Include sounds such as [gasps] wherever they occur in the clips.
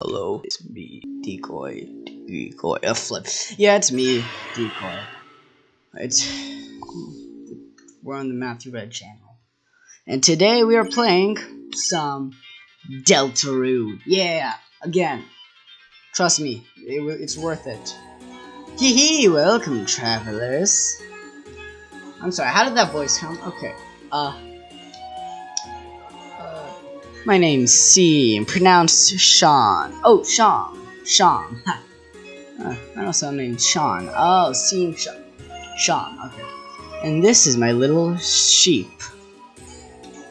Hello, it's me, Decoy, Decoy, a flip. Yeah, it's me, Decoy. It's we're on the Matthew Red channel, and today we are playing some Deltarune. Yeah, again, trust me, it, it's worth it. Hee hee, welcome travelers. I'm sorry, how did that voice come? Okay, uh. My name's C, pronounced Sean. Oh, Sean. Sean. uh, I know someone named Sean. Oh, Sean. Sean, okay. And this is my little sheep.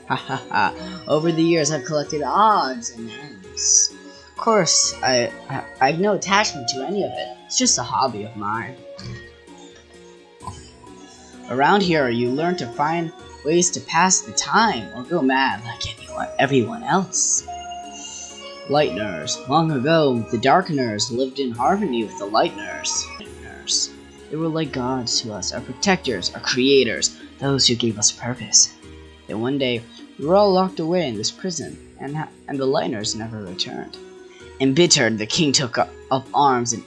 Ha ha ha. Over the years, I've collected odds and ends. Of course, I, I, I have no attachment to any of it. It's just a hobby of mine. Around here, you learn to find ways to pass the time or go mad like anyone, everyone else. Lightners. Long ago, the Darkeners lived in harmony with the Lightners. They were like gods to us, our protectors, our creators, those who gave us purpose. Then one day, we were all locked away in this prison, and, and the Lightners never returned. Embittered, the king took up, arms and,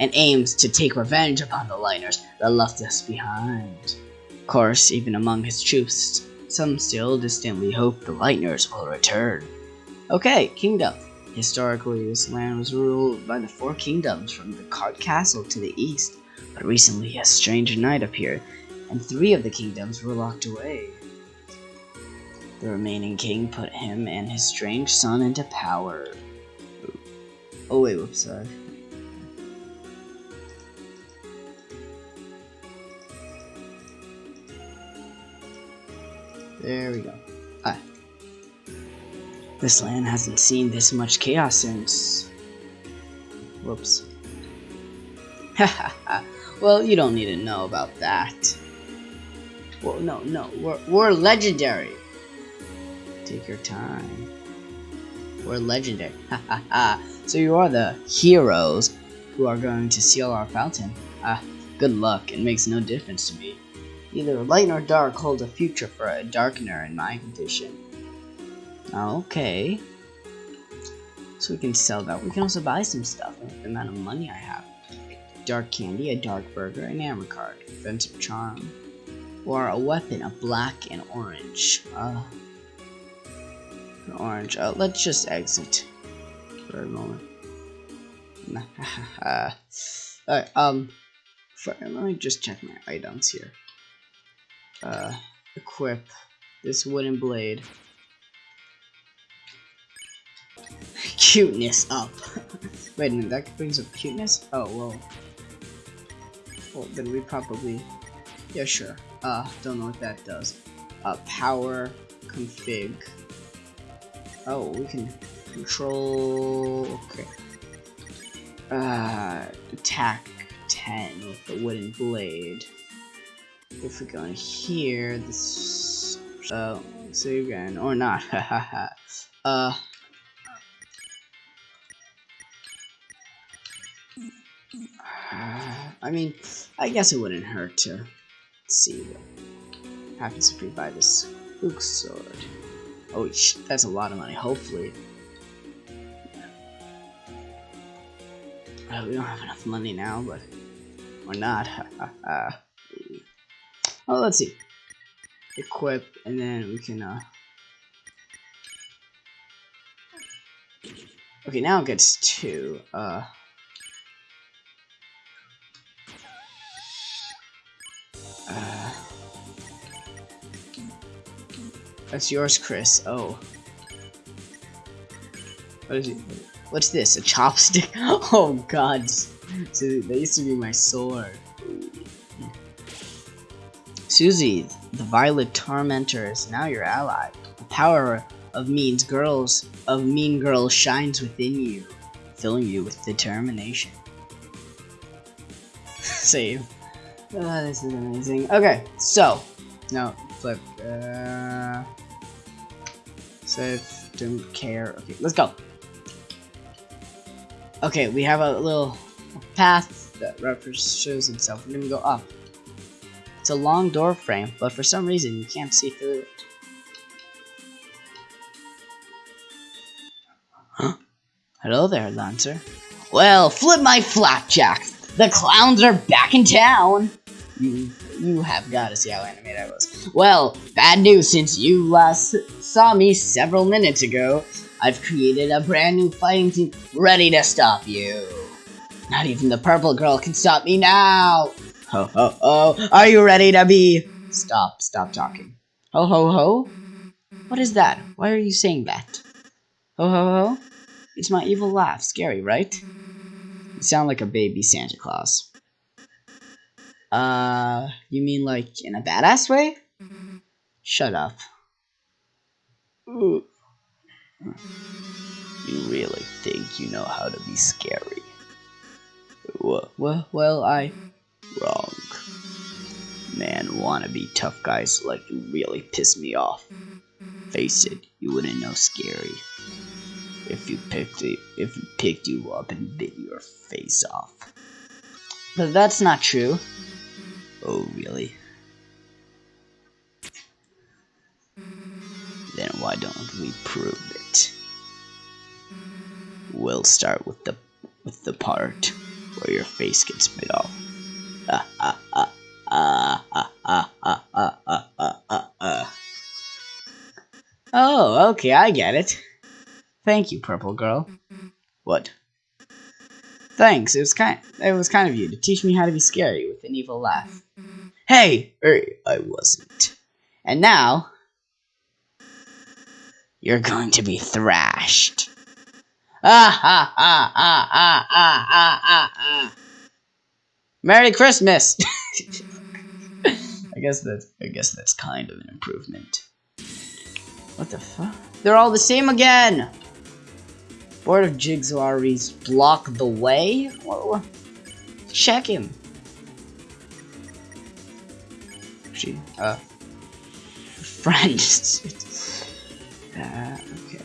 and aimed to take revenge upon the Lightners that left us behind. Of course, even among his troops, some still distantly hope the Lightners will return. Okay, Kingdom. Historically, this land was ruled by the four kingdoms from the Card Castle to the east, but recently a strange knight appeared, and three of the kingdoms were locked away. The remaining king put him and his strange son into power. Oh wait, whoops, sorry. There we go. Ah. This land hasn't seen this much chaos since... Whoops. [laughs] well, you don't need to know about that. Well, no, no, we're, we're legendary. Take your time. We're legendary. [laughs] so you are the heroes who are going to seal our fountain. Ah, good luck. It makes no difference to me. Either light or dark hold a future for a darkener in my condition. Okay. So we can sell that. We can also buy some stuff with the amount of money I have. Dark candy, a dark burger, an amber card, offensive charm, or a weapon, a black and orange. Uh, an orange. Uh, let's just exit for a moment. [laughs] Alright, um, for, let me just check my items here uh, equip this wooden blade. [laughs] cuteness up. [laughs] Wait a minute, that brings up cuteness? Oh, well. Well, then we probably... Yeah, sure. Uh, don't know what that does. Uh, power, config. Oh, we can control... Okay. Uh, attack 10 with the wooden blade if we go in here, this, uh, save again, or not, [laughs] uh, I mean, I guess it wouldn't hurt to see what happens if we buy this Luke sword. Oh, that's a lot of money, hopefully. Uh, we don't have enough money now, but we're not. [laughs] Oh, let's see. Equip, and then we can, uh... Okay, now it gets two, uh... Uh... That's yours, Kris. Oh. What is it? What's this? A chopstick? [laughs] Oh god. So that used to be my sword. Susie, the Violet Tormentor, is now your ally. The power of means girls of mean girls shines within you, filling you with determination. [laughs] Save. Oh, this is amazing. Okay, so no flip. Uh, save. Don't care. Okay, let's go. Okay, we have a little path that shows itself. We're gonna go up. It's a long door frame, but for some reason you can't see through it. Huh? Hello there, Lancer. Well, flip my flapjacks! The clowns are back in town! You, you have got to see how animated I was. Well, bad news since you last saw me several minutes ago. I've created a brand new fighting team ready to stop you. Not even the purple girl can stop me now! Ho ho ho! Are you ready to be? Stop, stop talking. Ho ho ho? What is that? Why are you saying that? Ho ho ho? It's my evil laugh. Scary, right? You sound like a baby Santa Claus. Uh, you mean like in a badass way? Shut up. You really think you know how to be scary? Well, well, well I... Man, wannabe tough guys like you really piss me off. Face it, you wouldn't know scary if you picked it, if you picked you up and bit your face off. But that's not true. Oh, really? Then why don't we prove it? We'll start with the with the part where your face gets bit off. Ah Okay, I get it. Thank you, purple girl. What? Thanks. It was kind. It was kind of you to teach me how to be scary with an evil laugh. Hey, er, I wasn't. And now, you're going to be thrashed. Ah ha ha ha ha ha ha ha ha. Merry Christmas. [laughs] I guess that's. I guess that's kind of an improvement. What the fuck? They're all the same again. Board of Jigsawry's block the way? Whoa. Check him. She, uh, friend. [laughs] uh, okay.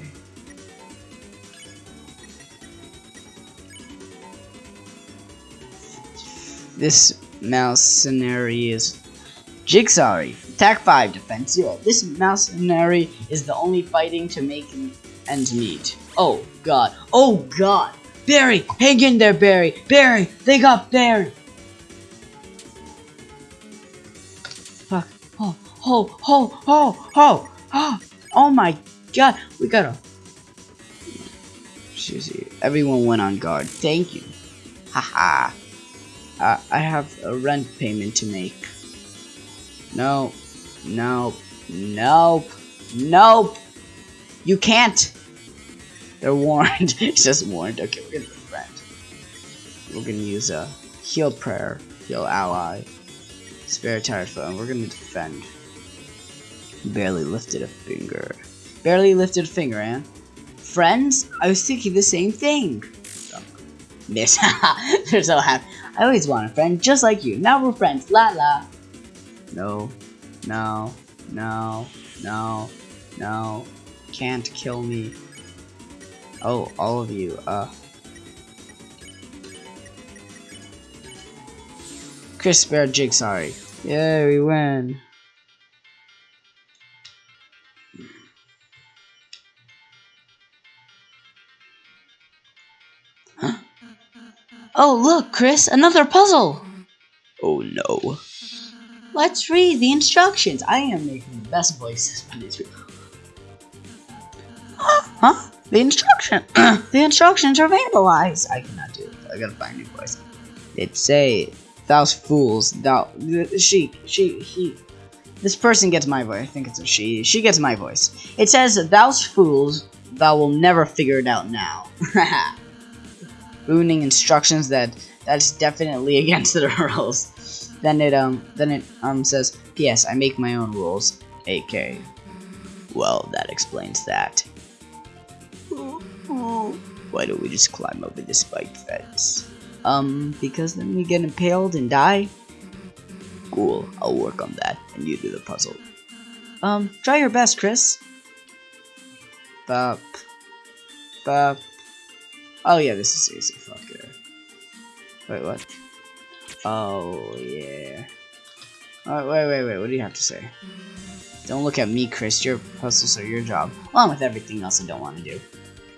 This mercenary is Jigsaw. Attack 5, defense 0. This mercenary is the only fighting to make ends meet. Oh, God. Oh, God. Barry, hang in there, Barry. Barry, they got Barry. Fuck. Oh, oh, oh, oh, oh, oh. Oh, my God. We gotta... Seriously, everyone went on guard. Thank you. Haha. uh, I have a rent payment to make. No. No. Nope. Nope. You can't. They're warned. [laughs] it's just warned. Okay, we're gonna defend. We're gonna use a heal prayer, heal ally, spare tired foe, and we're gonna defend. Barely lifted a finger. Barely lifted a finger, Anne. Friends? I was thinking the same thing. Oh, miss. [laughs] They're so happy. I always want a friend just like you. Now we're friends. La la. No. No. No. No. No. Can't kill me. Oh, all of you, uh... Kris Bear Jigsaw. Yeah, we win. Huh? [gasps] Oh, look, Kris, another puzzle! Oh no. Let's read the instructions. I am making the best voices for this. Huh? The instruction, [clears throat] the instructions are vandalized. I cannot do it. I gotta find a new voice. It say, "Thou fools, thou she she he." This person gets my voice. I think it's a she. She gets my voice. It says, "Thou fools, thou will never figure it out now." [laughs] Ruining instructions that that's definitely [laughs] against the rules. Then it um then it um says, "P.S. I make my own rules." AK. Well, that explains that. Why don't we just climb over this spike fence? Um, because then we get impaled and die? Cool, I'll work on that, and you do the puzzle. Um, try your best, Kris. Bop. Bop. Oh yeah, this is easy, fuck it. Wait, what? Oh, yeah. Oh, wait, wait, wait, what do you have to say? Don't look at me, Kris, your puzzles are your job, along with everything else I don't want to do.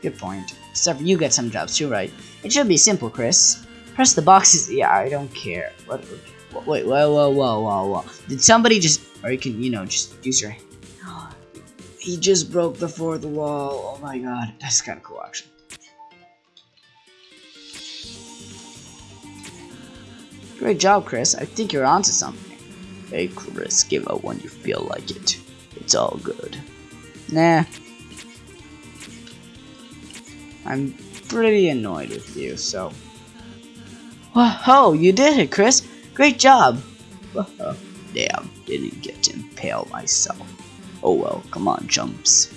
Good point. Except you get some jobs too, right? It should be simple, Kris. Press the boxes. Yeah, I don't care. What? Wait, whoa, whoa, whoa, whoa, whoa. Did somebody just, or you can, you know, just use your. [gasps] He just broke the fourth wall. Oh my god, that's kind of cool, actually. Great job, Kris. I think you're onto something. Hey, Kris, give up when you feel like it. It's all good. Nah. I'm pretty annoyed with you, so... Whoa, you did it, Kris! Great job! Damn, didn't get to impale myself. Oh well, come on, jumps.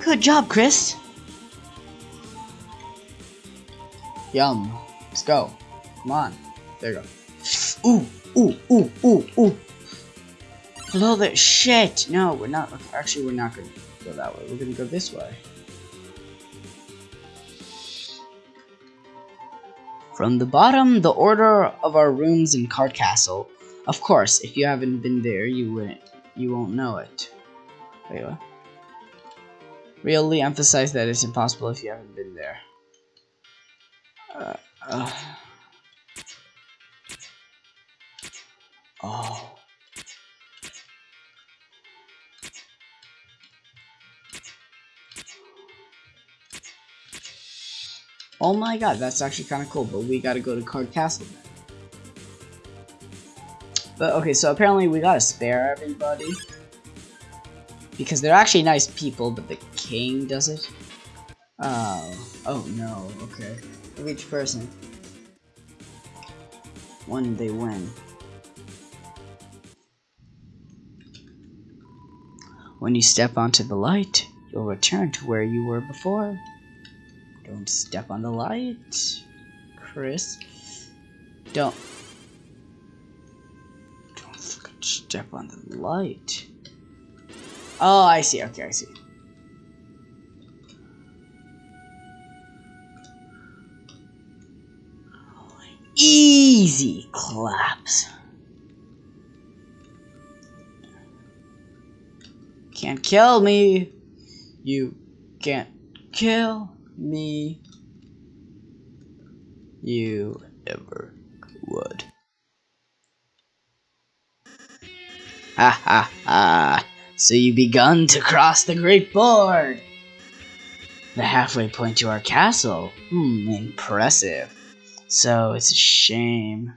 Good job, Kris! Yum. Let's go. Come on. There you go. Ooh, ooh, ooh, ooh, ooh. Hello there. Shit. No, we're not. Actually, we're not going to go that way. We're going to go this way. From the bottom, the order of our rooms in Card Castle. Of course, if you haven't been there, you wouldn't. You won't know it. Wait, what? Really emphasize that it's impossible if you haven't been there. Uh, uh. Oh. Oh my god, that's actually kind of cool, but we gotta go to Card Castle But okay, so apparently we gotta spare everybody. Because they're actually nice people, but the king does it. Oh. Oh no, okay. Each person. When they win. When you step onto the light, you'll return to where you were before. Don't step on the light, Kris. Don't. Don't step on the light. Oh, I see. Okay, I see. Easy claps. Can't kill me. You can't kill me. You ever would. Ha ha ha. So you begun to cross the great board. The halfway point to our castle. Hmm, impressive. So it's a shame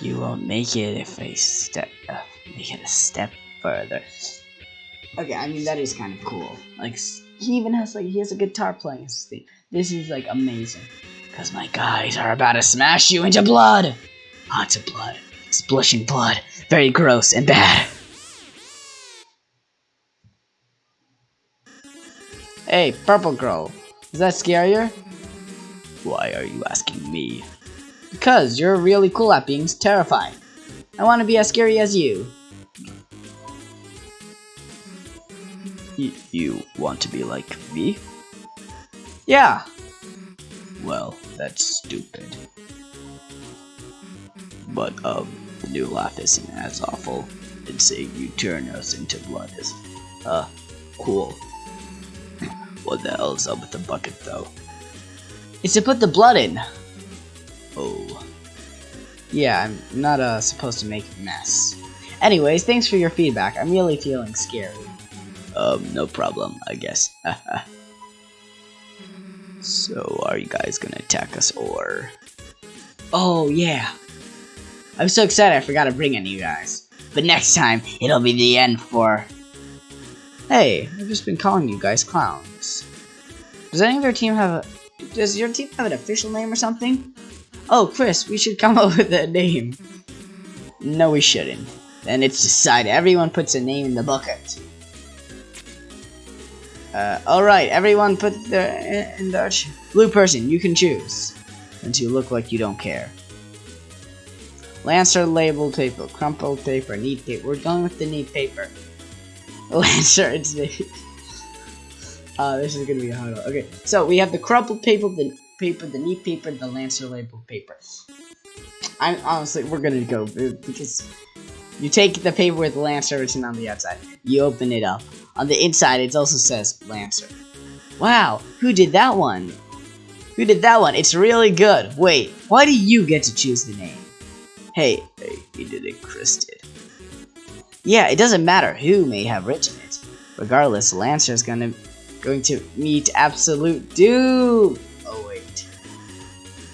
you won't make it if I step uh, make it a step further. Okay, I mean that is kind of cool. Like he even has like he has a guitar playing thing. This is like amazing. Cause my guys are about to smash you into blood. Lots of blood. Splishing blood. Very gross and bad. Hey, purple girl. Is that scarier? Why are you asking me? Because you're really cool at being terrifying. I want to be as scary as you. Y you want to be like me? Yeah. Well, that's stupid. But, um, the new laugh isn't as awful. And saying you turn us into blood is, uh, cool. what the hell's up with the bucket, though? It's to put the blood in. Oh. Yeah, I'm not uh, supposed to make a mess. Anyways, thanks for your feedback. I'm really feeling scared. Um, no problem, I guess. [laughs] so, are you guys gonna attack us or... Oh, yeah. I'm so excited I forgot to bring any you guys. But next time, it'll be the end for... Hey, I've just been calling you guys clowns. Does any of your team have a does your team have an official name or something? Oh, Kris, we should come [laughs] up with a name. No, we shouldn't. Then it's decided. Everyone puts a name in the bucket. Uh, alright, everyone put the in the blue person. You can choose. Since you look like you don't care. Lancer label paper, crumpled paper, neat paper. We're going with the neat paper. [laughs] Lancer, it's [laughs] uh, this is gonna be a hard one. Okay, so we have the crumpled paper, the paper, the neat paper, the Lancer label paper. I'm honestly, we're gonna go because You take the paper with the Lancer written on the outside. You open it up. On the inside, it also says Lancer. Wow, who did that one? Who did that one? It's really good. Wait, why do you get to choose the name? Hey, hey, you did it, Kris did. Yeah, it doesn't matter who may have written it. Regardless, Lancer is gonna going to meet absolute doom. Oh wait,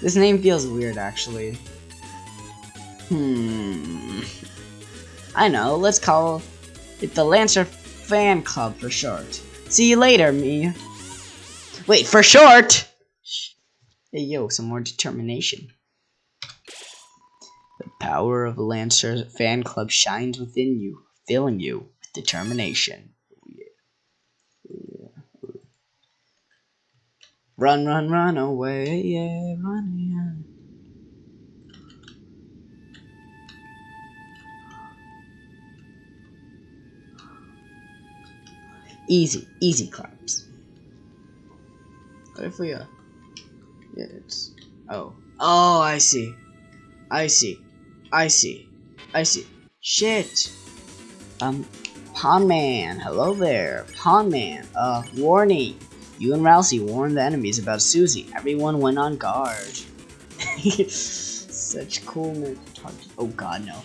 this name feels weird actually. Hmm. I know. Let's call it the Lancer Fan Club for short. See you later, me. Wait, for short. Hey yo, some more determination. The power of Lancer Fan Club shines within you, filling you with determination. Run, run, run away, yeah, run, yeah. Easy, easy claps. What if we, uh, yeah, it's, oh, oh, I see, I see, I see, I see, shit, um, Pawn Man, hello there, Pawn Man, uh, warning, you and Ralsei warned the enemies about Susie. Everyone went on guard. [laughs] Such coolness. Oh god, no.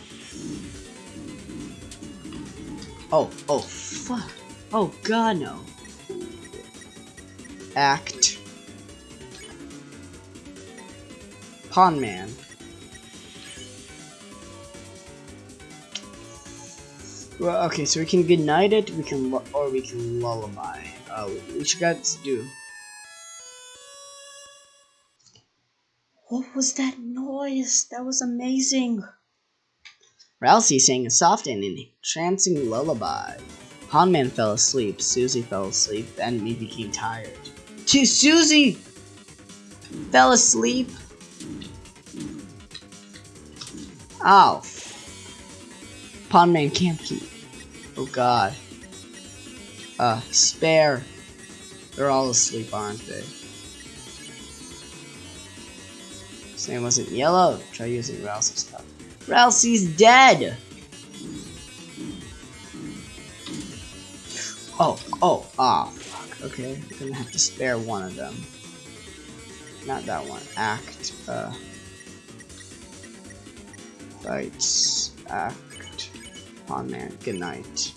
Oh, oh, fuck. Oh god, no. Act. Pawn Man. Well, okay, so we can goodnight it, we can, or we can lullaby. Uh, what you got to do? What was that noise? That was amazing. Ralsei sang a soft and entrancing lullaby. Pawnman fell asleep, Susie fell asleep, and enemy became tired. To Susie fell asleep. Oh. Pawnman can't keep. Oh god. Uh, spare. They're all asleep, aren't they? His name wasn't yellow. Try using Ralsei's stuff. Ralsei's dead! Oh, oh, ah, fuck. Okay, we're gonna have to spare one of them. Not that one. Act, uh... Fights, act, pawn man, good night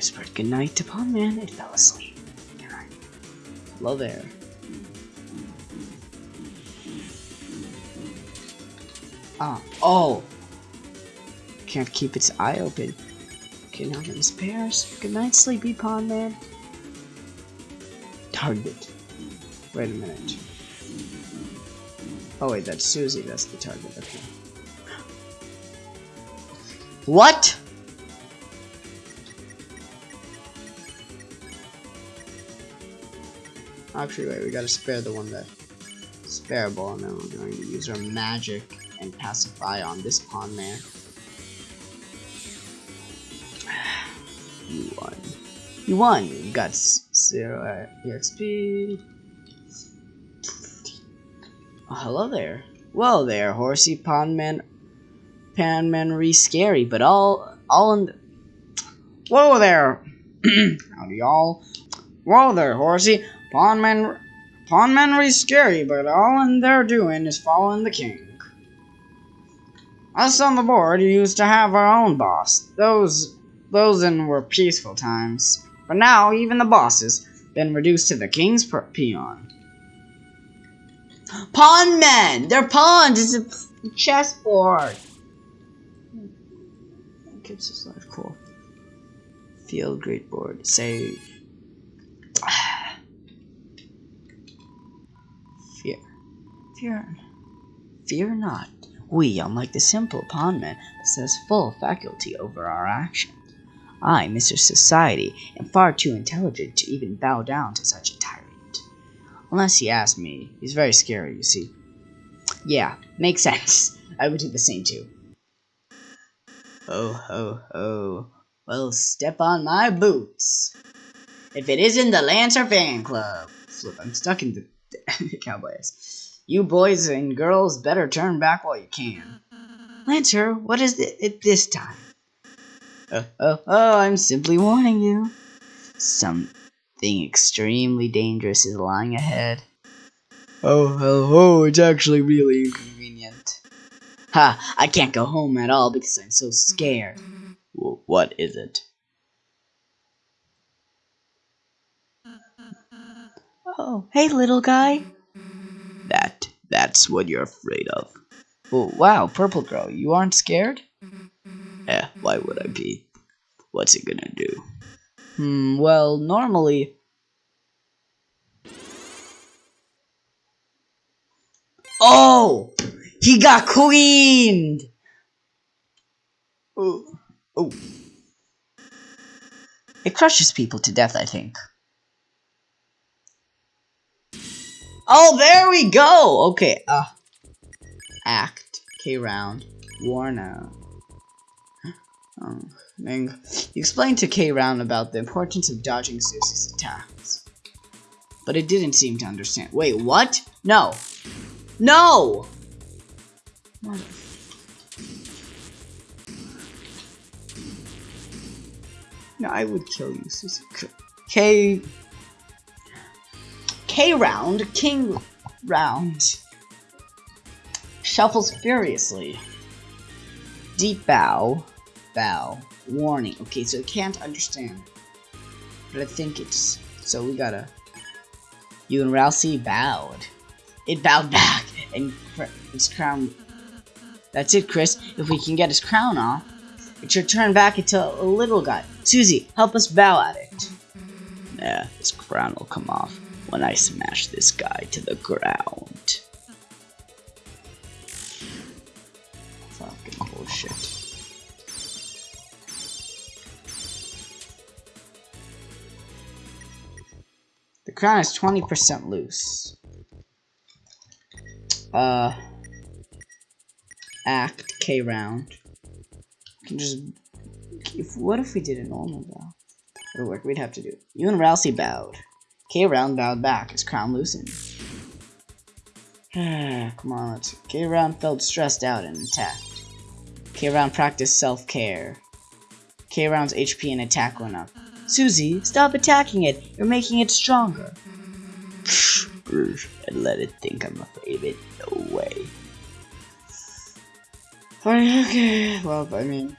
whispered goodnight to Pawn Man and fell asleep. Hello there. Ah, oh! Can't keep its eye open. Okay, now get his pairs. Good night, sleepy Pawn Man. Target. Wait a minute. Oh wait, that's Susie, that's the target, okay. What? Actually, wait, we gotta spare the one that spareable, and then we're going to use our magic and pacify on this pawn man. [sighs] You won. You won! You got zero uh, EXP. Oh, hello there. Well there, horsey pawnman, panman re scary, but all all in. The... Whoa there! [clears throat] Howdy y'all. Whoa there, horsey. Pawnmen, pawnmen are scary, but all in they're doing is following the king. Us on the board used to have our own boss. Those, those in were peaceful times. But now even the boss has been reduced to the king's peon. Pawn men! They're pawns! It's a chessboard! Keeps his life cool. Field great board. Save. Fear, fear not. We, unlike the simple pawnman, possess full faculty over our actions. I, Mr. Society, am far too intelligent to even bow down to such a tyrant. Unless he asked me. He's very scary, you see. Yeah, makes [laughs] sense. I would do the same too. Oh, ho, ho. Well, step on my boots. If it isn't the Lancer Fan Club. Flip, I'm stuck in the, [laughs] the Cowboys. You boys and girls better turn back while you can. Lancer, what is it this time? Oh, oh, oh, I'm simply warning you. Something extremely dangerous is lying ahead. Oh, oh, oh, it's actually really inconvenient. Ha, I can't go home at all because I'm so scared. W what is it? Oh, hey, little guy. That, that's what you're afraid of. Oh, wow, Purple Girl, you aren't scared? Eh, why would I be? What's it gonna do? Hmm, well, normally... Oh! He got queened! Oh, oh. It crushes people to death, I think. Oh, there we go! Okay, uh... Act. K round. Out. Oh. You explained to K round about the importance of dodging Susie's attacks. But it didn't seem to understand. Wait, what? No! No! No, I would kill you, Susie. K. K round, King round. Shuffles furiously. Deep bow. Bow. Warning. Okay, so it can't understand. But I think it's. So we gotta. You and Ralsei bowed. It bowed back, and its crown. That's it, Kris. If we can get his crown off, it should turn back into a little guy. Susie, help us bow at it. Yeah, his crown will come off when I smash this guy to the ground. Fucking bullshit. The crown is 20% loose. Uh, act K round. can just. If, what if we did a normal bow? It'll work. We'd have to do. You and Ralsei bowed. K round bowed back. His crown loosened. [sighs] Come on, let's. K round felt stressed out and attacked. K round practiced self care. K round's HP and attack went up. Susie, stop attacking it. You're making it stronger. [sighs] and let it think I'm afraid of it. No way. [sighs] Okay, well, I mean...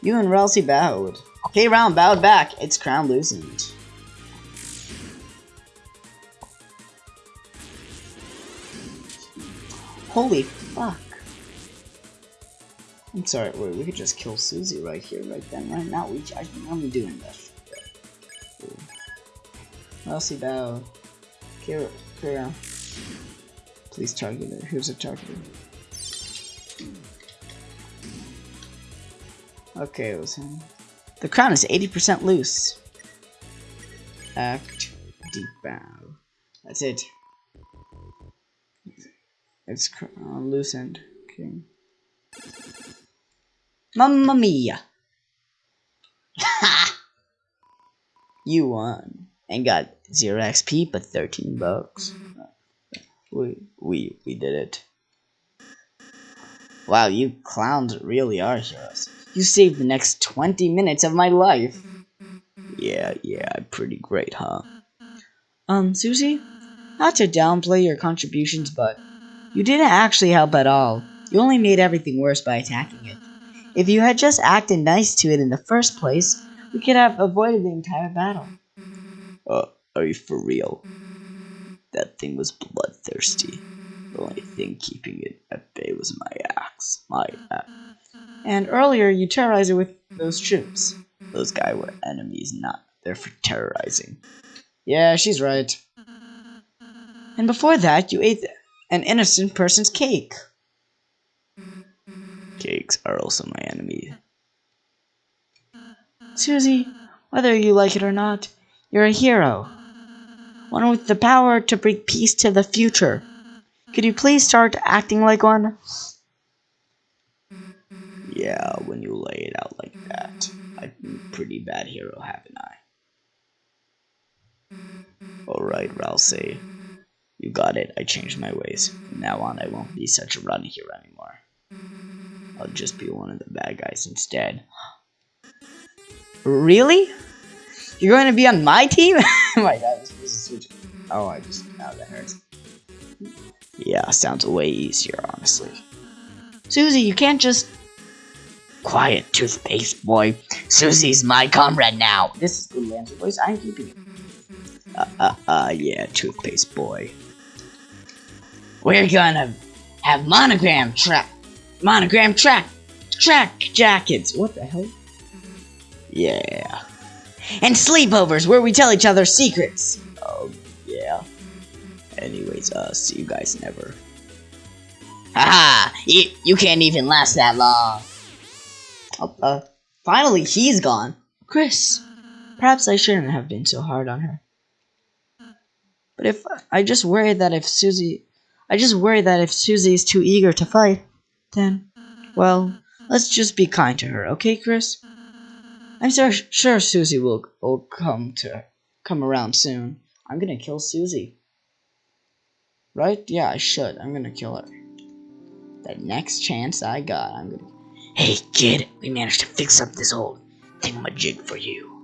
You and Ralsei bowed. K round bowed back. Its crown loosened. Holy fuck. I'm sorry, wait, we could just kill Susie right here, right then, right now. We, I, I'm doing this. Ralsei bow. Kira, Kira. Please target it. Who's a target? Okay, it was him. The crown is 80% loose. Act deep bow. That's it. It's uh, loosened. Okay. Mamma mia! Ha! [laughs] you won and got zero XP, but 13 bucks. We we we did it. Wow, you clowns really are heroes. You saved the next 20 minutes of my life. Yeah, yeah, pretty great, huh? Um, Susie? Not to downplay your contributions, but you didn't actually help at all. You only made everything worse by attacking it. If you had just acted nice to it in the first place, we could have avoided the entire battle. Uh, are you for real? That thing was bloodthirsty. The only thing keeping it at bay was my axe. My axe. And earlier you terrorized it with those mm-hmm. troops. Those guys were enemies, not there for terrorizing. Yeah, she's right. And before that, you ate an innocent person's cake. Cakes are also my enemy. Susie, whether you like it or not, you're a hero. One with the power to bring peace to the future. Could you please start acting like one? Yeah, when you lay it out like that. Mm-hmm. I've been pretty bad hero, haven't I? Alright, Ralsei. You got it. I changed my ways. From now on, I won't be such a runny hero anymore. I'll just be one of the bad guys instead. Really? You're going to be on my team? [laughs] oh my god, this is switch. Oh, I just. Oh, that hurts. Yeah, sounds way easier, honestly. Susie, you can't just. Quiet, toothpaste boy. Susie's my comrade now. This is good Lancer voice. I'm keeping it. Uh, uh, uh, yeah, toothpaste boy. We're gonna have monogram track, monogram track, track jackets. What the hell? Yeah. And sleepovers where we tell each other secrets. Oh, yeah. Anyways, uh, see you guys never. Haha! You, you can't even last that long. Oh, uh, finally he's gone. Kris, perhaps I shouldn't have been so hard on her. But if I just worry that if Susie, I just worry that if Susie is too eager to fight, then, well, let's just be kind to her, okay, Kris? I'm sure, sure Susie will will come to come around soon. I'm gonna kill Susie. Right? Yeah, I should. I'm gonna kill her. The next chance I got, I'm gonna. Hey, kid, we managed to fix up this old thingamajig for you.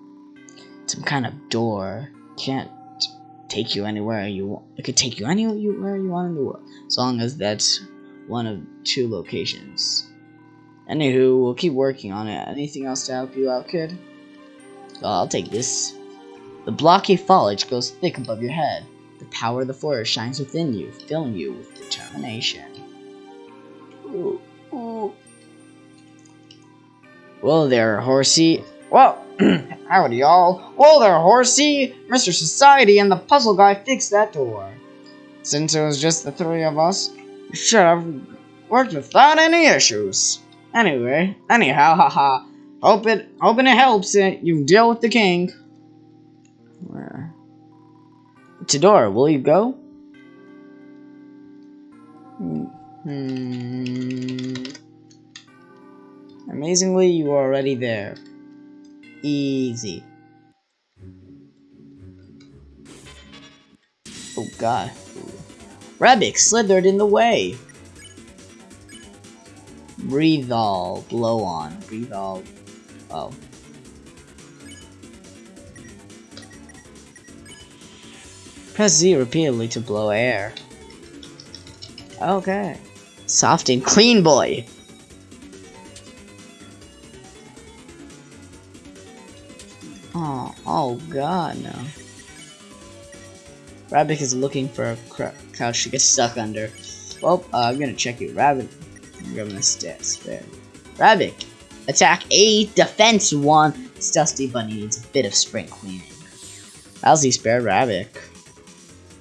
Some kind of door. Can't take you anywhere you want. It could take you anywhere you want in the world, as long as that's one of two locations. Anywho, we'll keep working on it. Anything else to help you out, kid? I'll take this. The blocky foliage goes thick above your head. The power of the forest shines within you, filling you with determination. Ooh, ooh. Whoa there, horsey. Whoa! [clears throat] Howdy, y'all. Whoa there, horsey! Mr. Society and the puzzle guy fixed that door. Since it was just the three of us, we should have worked without any issues. Anyway, anyhow, [laughs] haha. Hope it, hoping it helps it. You deal with the king. Where? Tidora, will you go? Hmm. Amazingly, you are already there. Easy. Oh god. Rabbit slithered in the way. Breathe all, blow on, breathe all. Oh. Press Z repeatedly to blow air. Okay. Soft and clean boy. Oh, oh god, no. Rabbit is looking for a couch to get stuck under. Well, uh, I'm gonna check you. Rabbit I'm gonna stay spare. Rabbit, attack 8, defense 1. This dusty bunny needs a bit of spring cleaning. Lousy spare Rabbit.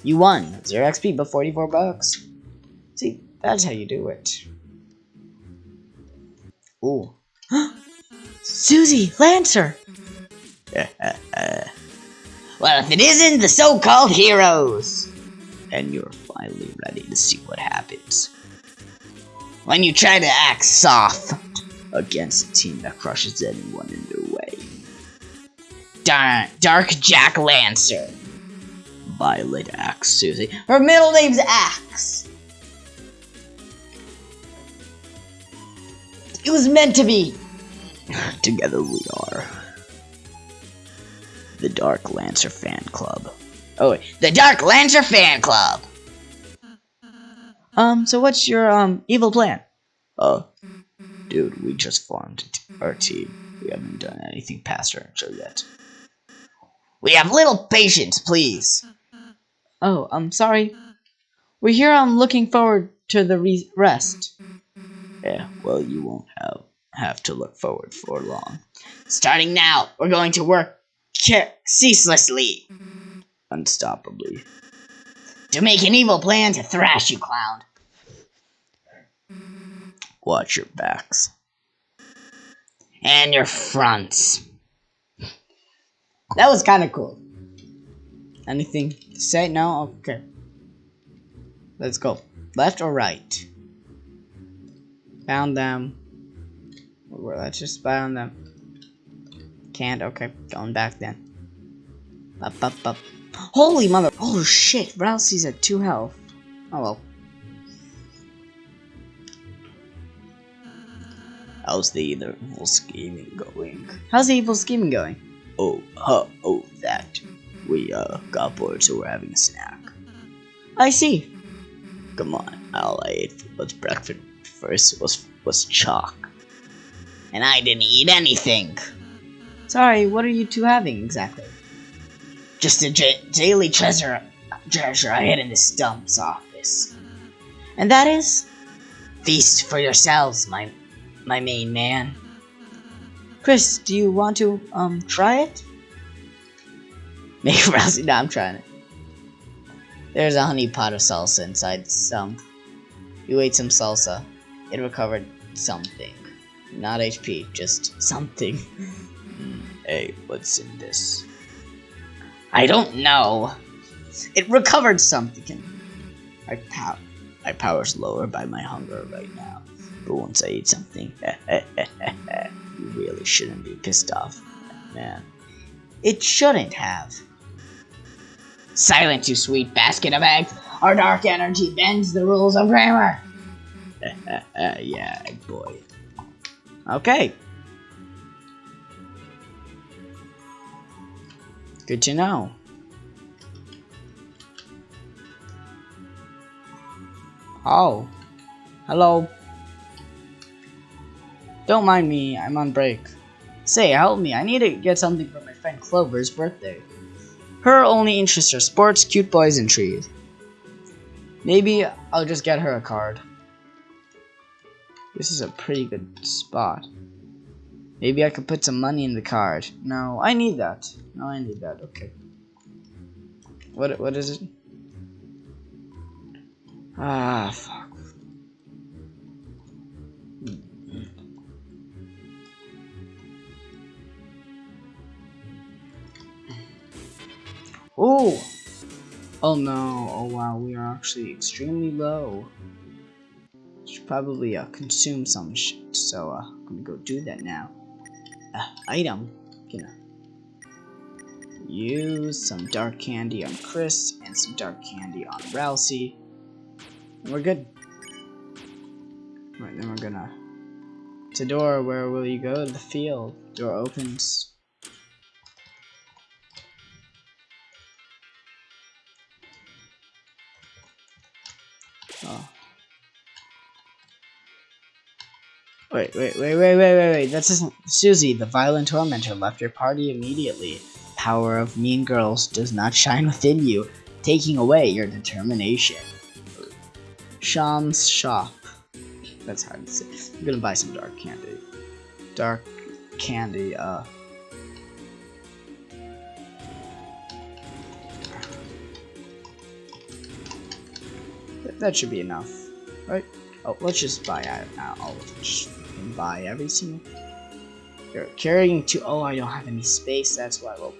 You won. 0 XP but 44 bucks. See, that's how you do it. Ooh. [gasps] Susie! Lancer! [laughs] well, if it isn't the so-called heroes! And you're finally ready to see what happens when you try to act soft against a team that crushes anyone in their way. Dark, Dark Jack Lancer. Violet Axe Susie. Her middle name's Axe. It was meant to be. [laughs] Together we are. The Dark Lancer Fan Club. Oh, wait. The Dark Lancer Fan Club. Um, so what's your, um, evil plan? Oh, dude, we just formed our team. We haven't done anything past our intro yet. We have little patience, please. Oh, I'm sorry. We're here I'm looking forward to the rest. Yeah, well, you won't have, have to look forward for long. Starting now, we're going to work ceaselessly. Unstoppably to make an evil plan to thrash you, clown. Watch your backs. And your fronts. That was kind of cool. Anything to say? No? Okay. Let's go. Left or right? Found them. Let's just spy on them. Can't? Okay. Going back then. Bup, bup, bup. Holy mother! Oh shit! Ralsei's at 2 health. Oh well. How's the evil scheming going? How's the evil scheming going? Oh, huh, oh, that. We, uh, got bored, so we're having a snack. I see. Come on, all I ate was breakfast first was, was chalk. And I didn't eat anything. Sorry, what are you two having exactly? Just a daily treasure, treasure I hid in the Stump's office. And that is? Feast for yourselves, my my main man. Kris, do you want to, um, try it? [laughs] Make Ralsei, no, I'm trying it. There's a honey pot of salsa inside some. You ate some salsa. It recovered something. Not HP, just something. [laughs] hey, what's in this? I don't know. It recovered something. My power, my power's lower by my hunger right now. But once I eat something, [laughs] you really shouldn't be pissed off, man. It shouldn't have. Silent, you sweet basket of eggs. Our dark energy bends the rules of grammar. [laughs] yeah, boy. Okay. Good to know. Oh. Hello. Don't mind me, I'm on break. Say, help me, I need to get something for my friend Clover's birthday. Her only interests are sports, cute boys, and trees. Maybe I'll just get her a card. This is a pretty good spot. Maybe I could put some money in the card. No, I need that. No, I need that. Okay. What what is it? Ah, fuck. Oh! Oh no, oh wow, we are actually extremely low. Should probably uh, consume some shit, so uh, I'm gonna go do that now. Item, gonna use some dark candy on Kris and some dark candy on. And we're good. Right, then we're gonna... To door, where will you go? To the field. Door opens. Wait, wait, wait, wait, wait, wait, wait. That's isn't Susie, the violent tormentor, left your party immediately. Power of mean girls does not shine within you, taking away your determination. Seam's shop. That's hard to say. I'm gonna buy some dark candy. Dark candy, uh, That should be enough, right? Oh, let's just buy uh, all of it. Just buy every single. You're carrying to. Oh, I don't have any space. That's why. Well,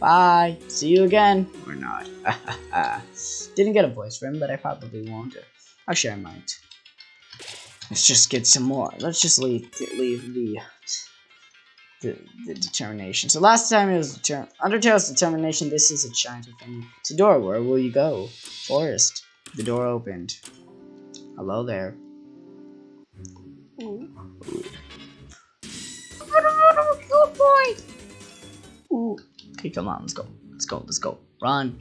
bye. See you again. Or not. [laughs] Didn't get a voice for him, but I probably won't. Actually, I might. Let's just get some more. Let's just leave leave the the, the determination. So last time it was deter Undertale's determination. This is a shines within. Sidora, where will you go? Forest. The door opened. Hello there. Ooh. Good boy. Okay, come on, let's go. Let's go. Let's go. Run.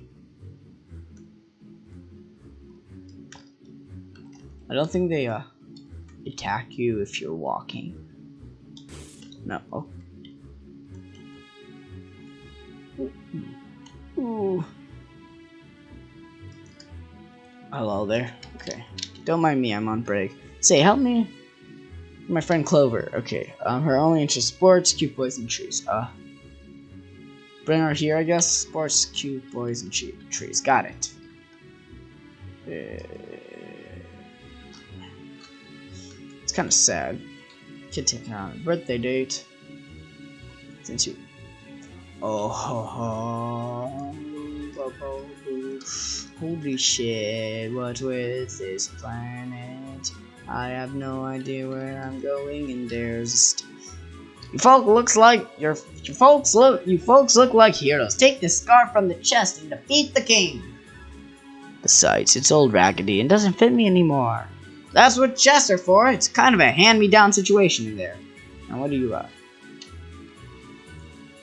I don't think they uh attack you if you're walking. No. Oh. Ooh. Hello there. Okay. Don't mind me, I'm on break. Say, help me. My friend Clover. Okay. Um, her only interest sports, cute boys, and trees. Uh, bring her here, I guess. Sports, cute boys, and trees. Got it. Uh, it's kind of sad. Kid taking on a birthday date. Since you. Oh, ho, ho. Holy shit, what with this planet? I have no idea where I'm going and there's You folks looks like your you folks look you folks look like heroes. Take this scarf from the chest and defeat the king. Besides, it's old raggedy and doesn't fit me anymore. That's what chests are for. It's kind of a hand-me-down situation in there. Now, what do you uh?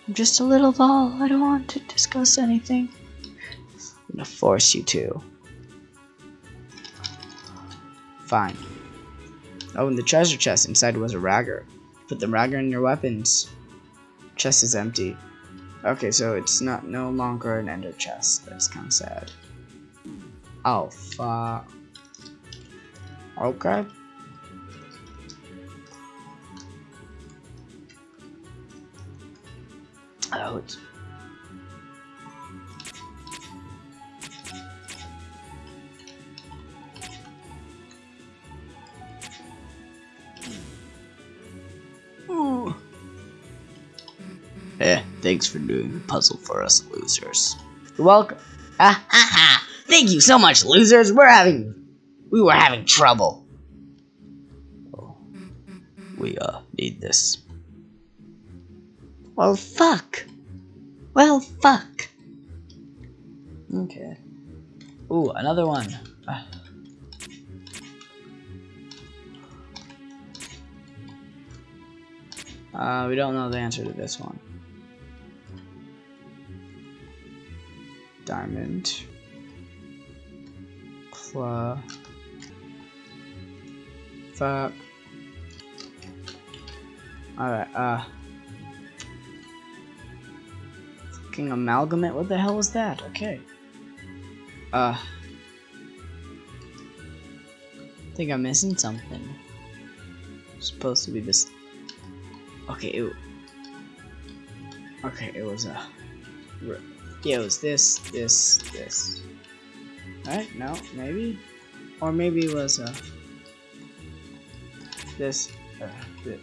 I'm just a little doll. I don't want to discuss anything. I'm gonna force you to. Fine. Oh, and the treasure chest inside was a ragger. Put the ragger in your weapons. Chest is empty. Okay, so it's not no longer an ender chest. That's kind of sad. Oh, fuck. Okay. Oh, it's Eh, thanks for doing the puzzle for us losers. You're welcome. Ah ha ha! Thank you so much, losers. We're having, we were having trouble. Oh, we uh need this. Well, fuck. Well, fuck. Okay. Ooh, another one. Ah. Uh, we don't know the answer to this one. Diamond. Claw. Fuck. Alright, uh. Fucking amalgamate? What the hell was that? Okay. Uh. I think I'm missing something. It's supposed to be this Okay, it, okay, it was a, uh, yeah, it was this, this, this. Right? No, maybe, or maybe it was a, uh, this, uh, this.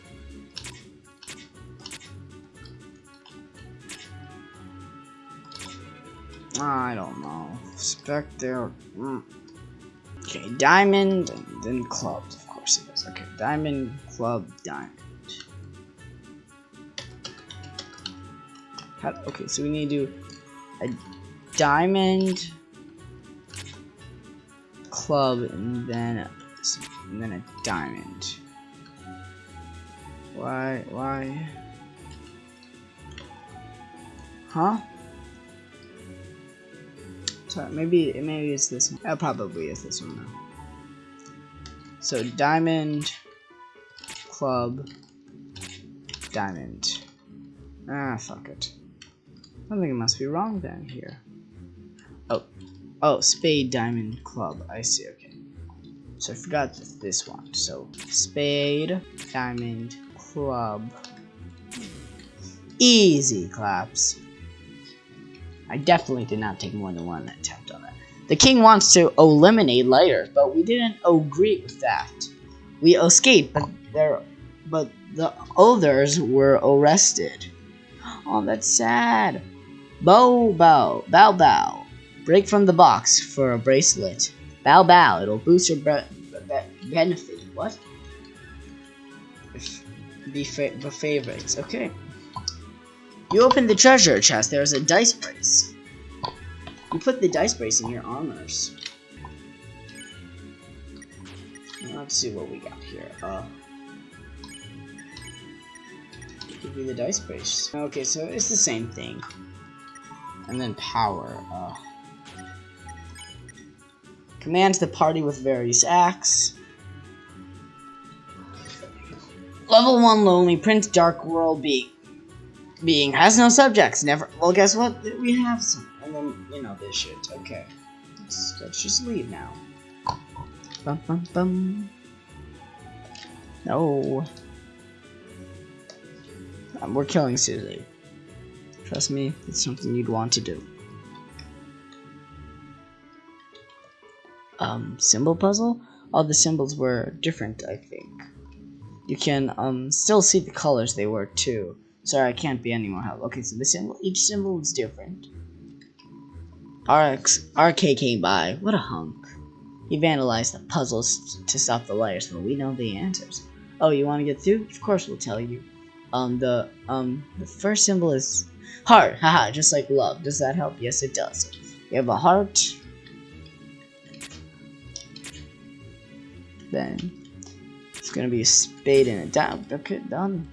I don't know. Spectre. Mm. Okay, diamond, and then clubs. Of course it is. Okay, diamond, club, diamond. How, okay, so we need to do a diamond club and then a, and then a diamond. Why? Why? Huh? Sorry, maybe maybe it's this one. It probably is this one now. So diamond club diamond. Ah, fuck it. Something must be wrong then here. Oh, oh, spade diamond club. I see. Okay. So I forgot this one. So spade diamond club. Easy claps. I definitely did not take more than one attempt on that. The king wants to eliminate lighters, but we didn't agree with that. We escaped, but there, but the others were arrested. Oh, that's sad. Bow bow, bow bow. Break from the box for a bracelet. Bow bow, it'll boost your be be benefit. What? Be, fa the favorites. Okay. You open the treasure chest. There's a dice brace. You put the dice brace in your armors. Let's see what we got here. Uh, give you the dice brace. Okay, so it's the same thing and then power. Uh, commands the party with various acts. Level 1 Lonely Prince Dark World Being. Being has no subjects. Never. Well, guess what? We have some. And then, you know, this shit. Okay. Let's, let's just leave now. Bum, bum, bum. No. Um, we're killing Susie. Trust me, it's something you'd want to do. Um, symbol puzzle? All the symbols were different, I think. You can um still see the colors they were too. Sorry, I can't be any more help. Okay, so the symbol, each symbol is different. RX, RK came by. What a hunk. He vandalized the puzzles to stop the liars, but we know the answers. Oh, you want to get through? Of course we'll tell you. Um, the um, the first symbol is heart. Haha, just like love. Does that help? Yes, it does. You have a heart. Then it's gonna be a spade and a dime. Okay, done.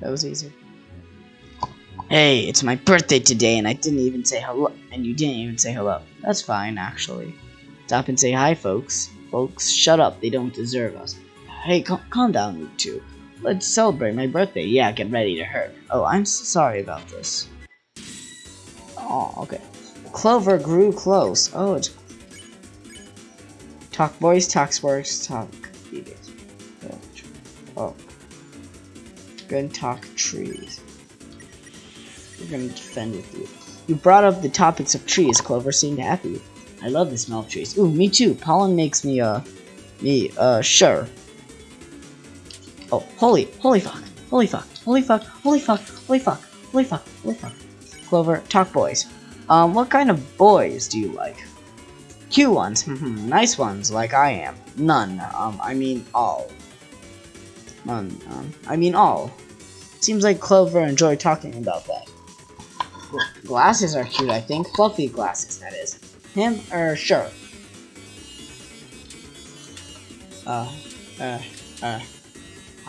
That was easy. Hey, it's my birthday today, and I didn't even say hello. And you didn't even say hello. That's fine, actually. Stop and say hi, folks. Folks, shut up. They don't deserve us. Hey, cal calm down, you two. Let's celebrate my birthday. Yeah, get ready to hurt. Oh, I'm so sorry about this. Oh, okay. Clover grew close. Oh, it's... Talk boys, talk sports, talk. Oh. Gonna talk trees. We're gonna defend with you. You brought up the topics of trees. Clover seemed happy. I love the smell of trees. Ooh, me too. Pollen makes me, uh, me, uh, sure. Oh, holy, holy fuck, holy fuck, holy fuck, holy fuck, holy fuck, holy fuck, holy fuck. Clover, talk boys. Um, what kind of boys do you like? Cute ones, nice ones, like I am. None, um, I mean all. None, um, I mean all. Seems like Clover enjoyed talking about that. Glasses are cute, I think. Fluffy glasses, that is. Him or sure? Uh, uh, uh.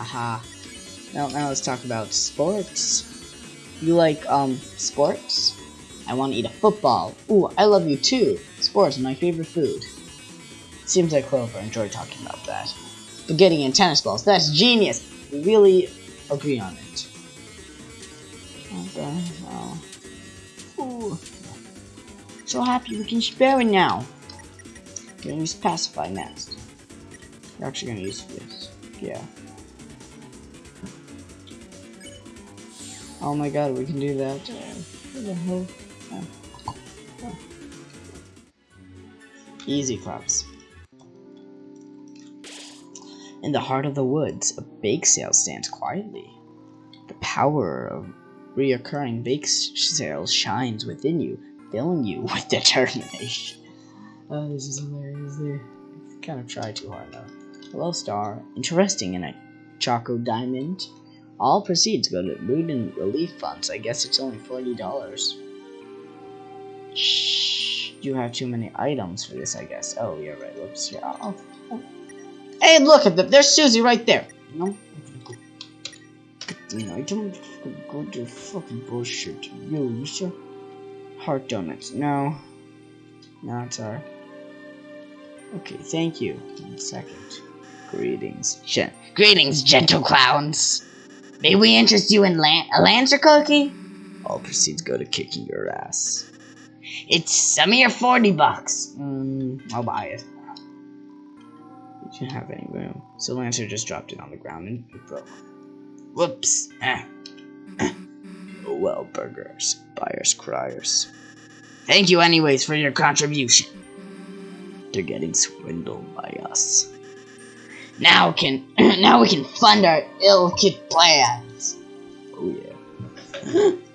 Haha. Now, now let's talk about sports. You like, um, sports? I want to eat a football. Ooh, I love you too. Sports are my favorite food. Seems like Clover enjoyed talking about that. Spaghetti and tennis balls. That's genius. We really agree on it. Okay, oh. Ooh. So happy we can spare it now. Gonna use pacify next. We're actually gonna use this. Yeah. Oh my god, we can do that. What the hell? Oh. Oh. Easy claps. In the heart of the woods, a bake sale stands quietly. The power of reoccurring bake sales shines within you, filling you [laughs] with determination. Oh, this is hilarious. They kind of try too hard though. Hello, Star. Interesting in a Choco Diamond. All proceeds go to loot and relief funds. I guess it's only forty dollars. Shh. You have too many items for this, I guess. Oh, yeah, right. Whoops. Yeah. Oh, oh. Hey, look at that. There's Susie right there. No. You know, I don't go to fucking bullshit. You, you sure? Heart donuts. No. No, it's alright. Uh, okay, thank you. One second. Greetings. Gen Greetings, gentle clowns. May we interest you in lan a Lancer cookie? All proceeds go to kicking your ass. It's some of your 40 bucks. Mm, I'll buy it. You didn't have any room. So Lancer just dropped it on the ground and it broke. Whoops. Oh [coughs] well, burgers. Buyers, criers. Thank you anyways for your contribution. They're getting swindled by us. Now can [clears throat] now we can fund our ill-kit plans. Oh yeah. [laughs]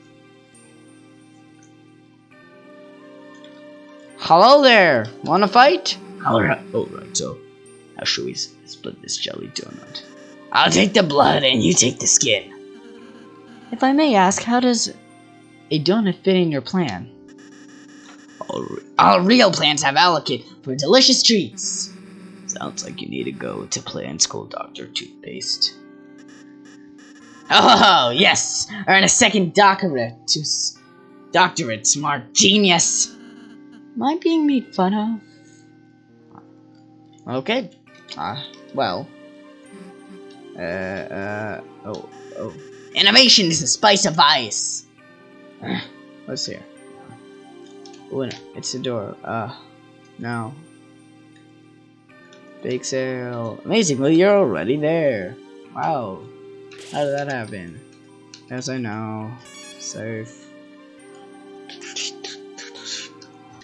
Hello there. Wanna fight? Alright, alright, so how should we split this jelly donut? I'll take the blood and you take the skin. If I may ask, how does a donut fit in your plan? All, re all real plans have allocate for delicious treats. Sounds like you need to go to play Plan School Doctor Toothpaste. Oh, yes! Earn a second doctorate to doctorate, smart genius! Am I being made fun of? Okay. Uh, well. Uh, uh, oh, oh. Innovation is the spice of ice! Uh, what's here? Oh, no, it's the door. Uh, no. Bake sale. Amazing, well, you're already there. Wow. How did that happen? As I know. Safe.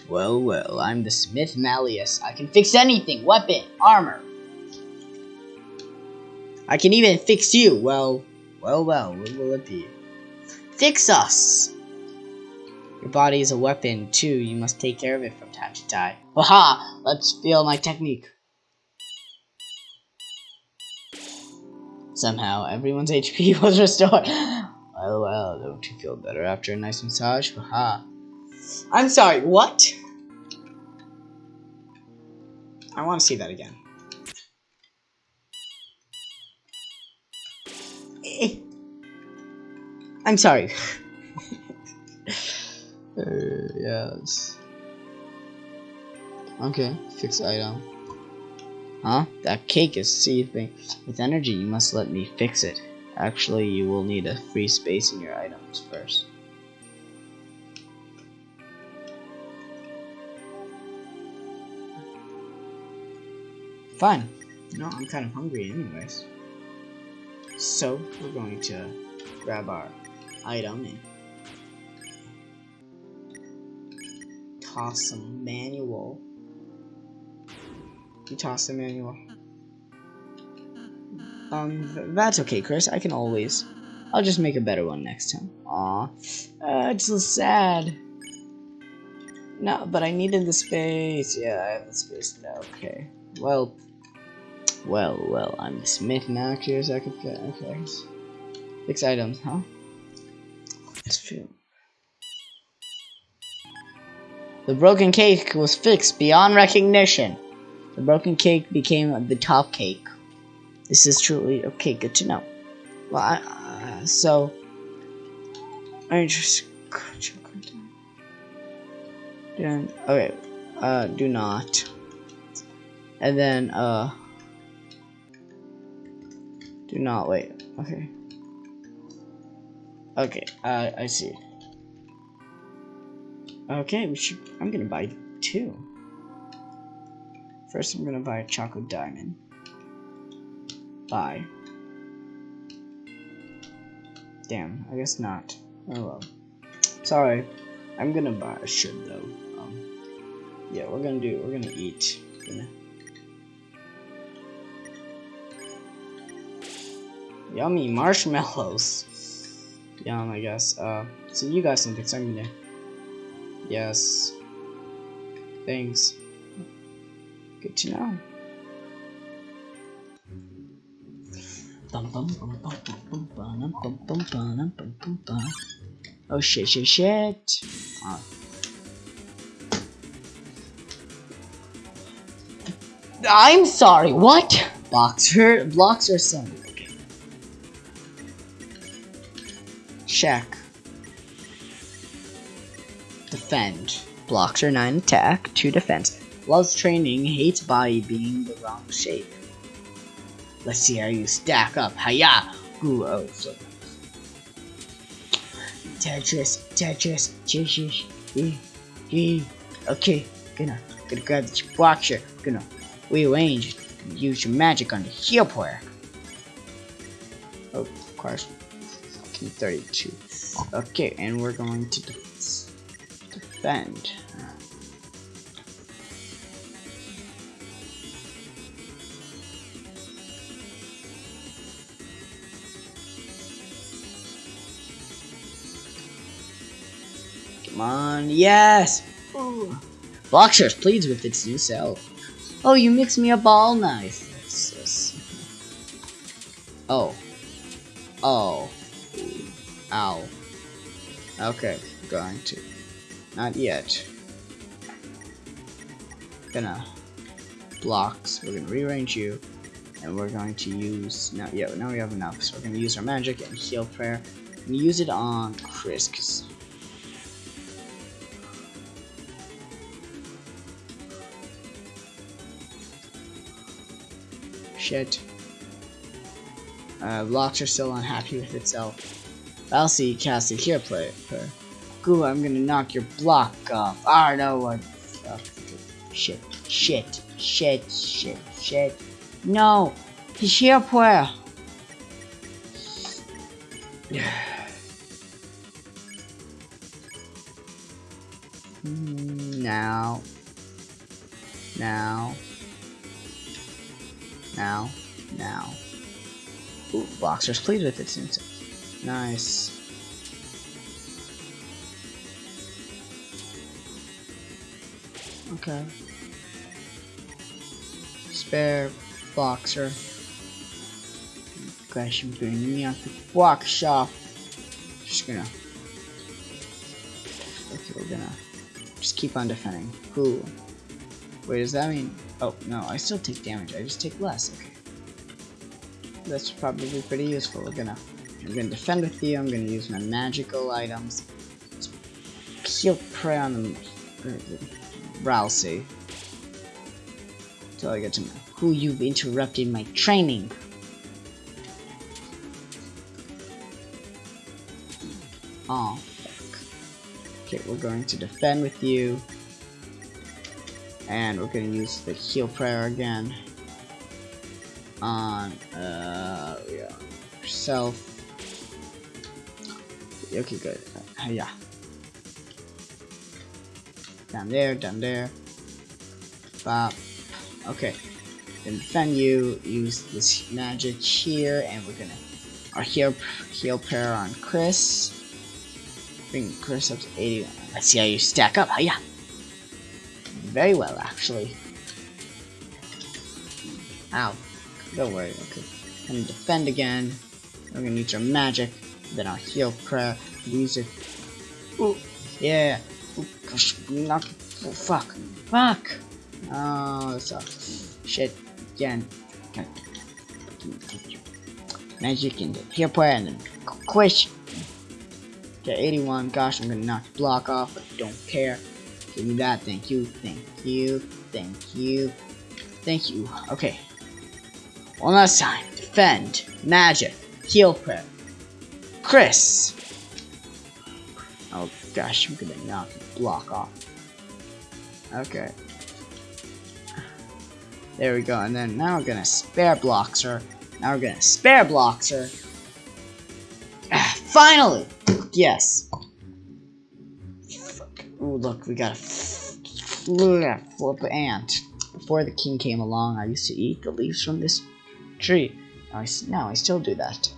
Well, well, I'm the Smith Malleus. I can fix anything. Weapon, armor. I can even fix you. Well, well, well, what will it be? Fix us! Your body is a weapon, too. You must take care of it from time to time. Haha! Let's feel my technique. Somehow, everyone's [laughs] HP was restored. Well, well, don't you feel better after a nice massage? Haha. I'm sorry, what? I want to see that again. Eh. I'm sorry. [laughs] uh, yes. Okay, fix item. Huh? That cake is seething with energy. You must let me fix it. Actually, you will need a free space in your items first. Fine. No, I'm kind of hungry anyways. So, we're going to grab our item and toss some manual. You toss the manual. Um, that's okay, Kris. I can always. I'll just make a better one next time. Aw. Uh, it's so sad. No, but I needed the space. Yeah, I have the space now. Okay. Well. Well, well, I'm the smith now. Curious I could fit. Okay. Six items, huh? That's true. The broken cake was fixed beyond recognition. The broken cake became the top cake. This is truly okay. Good to know. Well, I, uh, so I just then okay. Uh, do not. And then uh, do not wait. Okay. Okay. Uh, I see. Okay, we should. I'm gonna buy two. First, I'm gonna buy a chocolate diamond. Buy. Damn, I guess not. Oh well. Sorry. I'm gonna buy. a should though. Um, yeah, we're gonna do. We're gonna eat. Gonna... Yummy marshmallows. Yum, I guess. Uh, so you got something, so I'm gonna. Yes. Thanks. Good to know. Oh shit, shit, shit. Oh. I'm sorry, what? Boxer, blocks or something. Check. Defend. Blocks are 9 attack, 2 defense. Loves training, hates body being the wrong shape. Let's see how you stack up. Hiya! Ooh, oh. Tetris, Tetris, Tetris, e, e. Okay, gonna, gonna grab the boxer. Gonna rearrange, use your magic on the heal player. Oh, of course. 32. Okay, and we're going to defend. On, yes! Ooh. Blockshare pleads with its new self. Oh, you mix me up all nice. Oh. Oh. Ow. Okay, going to. Not yet. Gonna blocks. We're gonna rearrange you, and we're going to use now. Yeah, now we have enough. So we're gonna use our magic and heal prayer, and use it on Kris. Shit. Uh, blocks are still unhappy with itself. I'll see casted here play. Goo, I'm gonna knock your block off. I know what. Oh, shit, shit, shit, shit, shit. No, he's here player. [sighs] now. Now. Now. Now. Ooh, boxers pleased with it seems. Nice. Okay. Spare boxer. gosh, I'm gonna knock the blocks off. Just gonna. Okay, we're gonna just keep on defending. Cool. Wait, does that mean? Oh no, I still take damage. I just take less. Okay. That's probably pretty useful. We're gonna. I'm gonna defend with you. I'm gonna use my magical items. Heal prey on the Ralsei. Uh, Until I get to know who you've interrupted my training. Oh, fuck. Okay, we're going to defend with you. And we're to use the heal prayer again. On, uh, yeah, yourself. Okay, good. Uh, yeah. Down there, down there. Bop. Okay. Then defend you, use this magic here, and we're gonna our heal heal prayer on Kris. Bring Kris up to 81. Let's see how you stack up. Yeah. Very well, actually. Ow. Don't worry. Okay. Gonna defend again. We're gonna use our magic. Then our heal prayer. Use it. Ooh. Yeah. Oh gosh. Knock. Oh fuck. Fuck. Oh, sucks. Shit. Again. Magic and heal prayer and then quick. Okay, 81. Gosh, I'm gonna knock the block off, but don't care. Give me that. Thank you. Thank you. Thank you. Thank you. Okay. One last time. Defend. Magic. Heal prayer. Kris. Oh gosh, I'm gonna knock block off. Okay. There we go. And then now we're gonna spare Bloxer. Now we're gonna spare Bloxer. [sighs] Finally! Yes. Ooh, look, we got a flip ant. Before the king came along, I used to eat the leaves from this tree. Now I, now I still do that.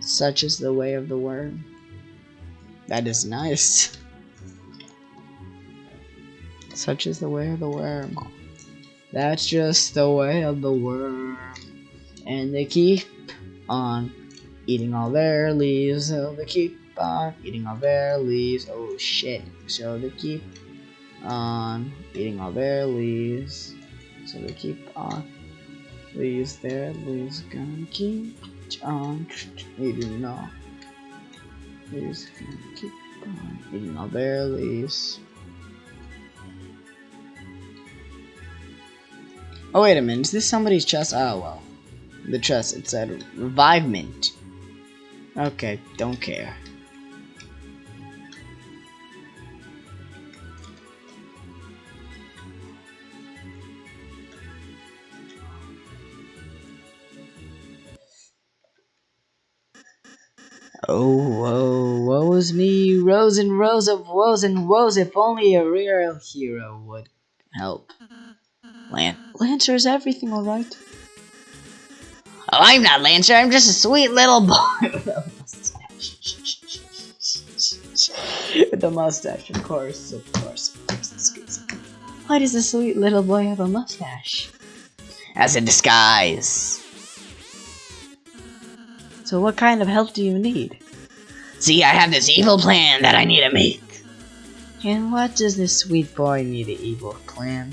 Such is the way of the worm. That is nice. [laughs] Such is the way of the worm. That's just the way of the worm. And they keep on eating all their leaves, so they keep on eating all their leaves. Oh shit. So they keep on eating all their leaves. So they keep on leaves their leaves gonna keep on eating all leaves gonna keep on eating all their leaves. Oh wait a minute, is this somebody's chest? Oh well. The chest, it said revivement. Okay, don't care. Oh, woe, woe is me, rows and rows of woes and woes, if only a real hero would help. Lan Lancer, is everything alright? Oh, I'm not Lancer, I'm just a sweet little boy [laughs] with a mustache. with a mustache, of course, of course, of course. Why does a sweet little boy have a mustache? As a disguise. So what kind of help do you need? See, I have this evil plan that I need to make. And what does this sweet boy need an evil plan?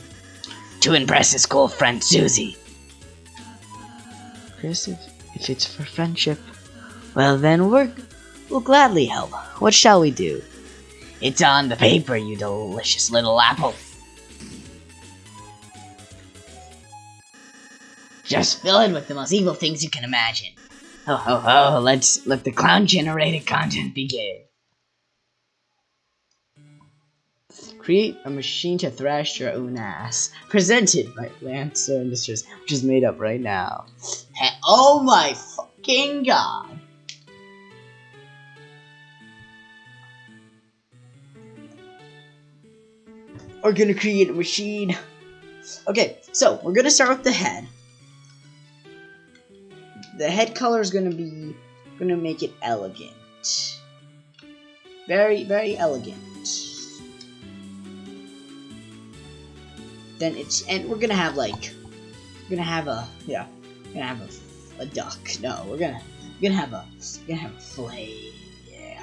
To impress his cool friend Susie. Kris, if, if it's for friendship, well then we're, we'll gladly help. What shall we do? It's on the paper, you delicious little apple. Just fill it with the most evil things you can imagine. Ho ho ho, let's let the clown generated content begin. Create a machine to thrash your own ass. Presented by Lancer Industries, which is made up right now. Hey, oh my fucking god. We're gonna create a machine. Okay, so we're gonna start with the head the head color is gonna be gonna make it elegant. Very, very elegant. Then it's and we're gonna have like we're gonna have a yeah we're gonna have a, a duck. No, we're gonna We're gonna have a we're gonna have a flame. Yeah.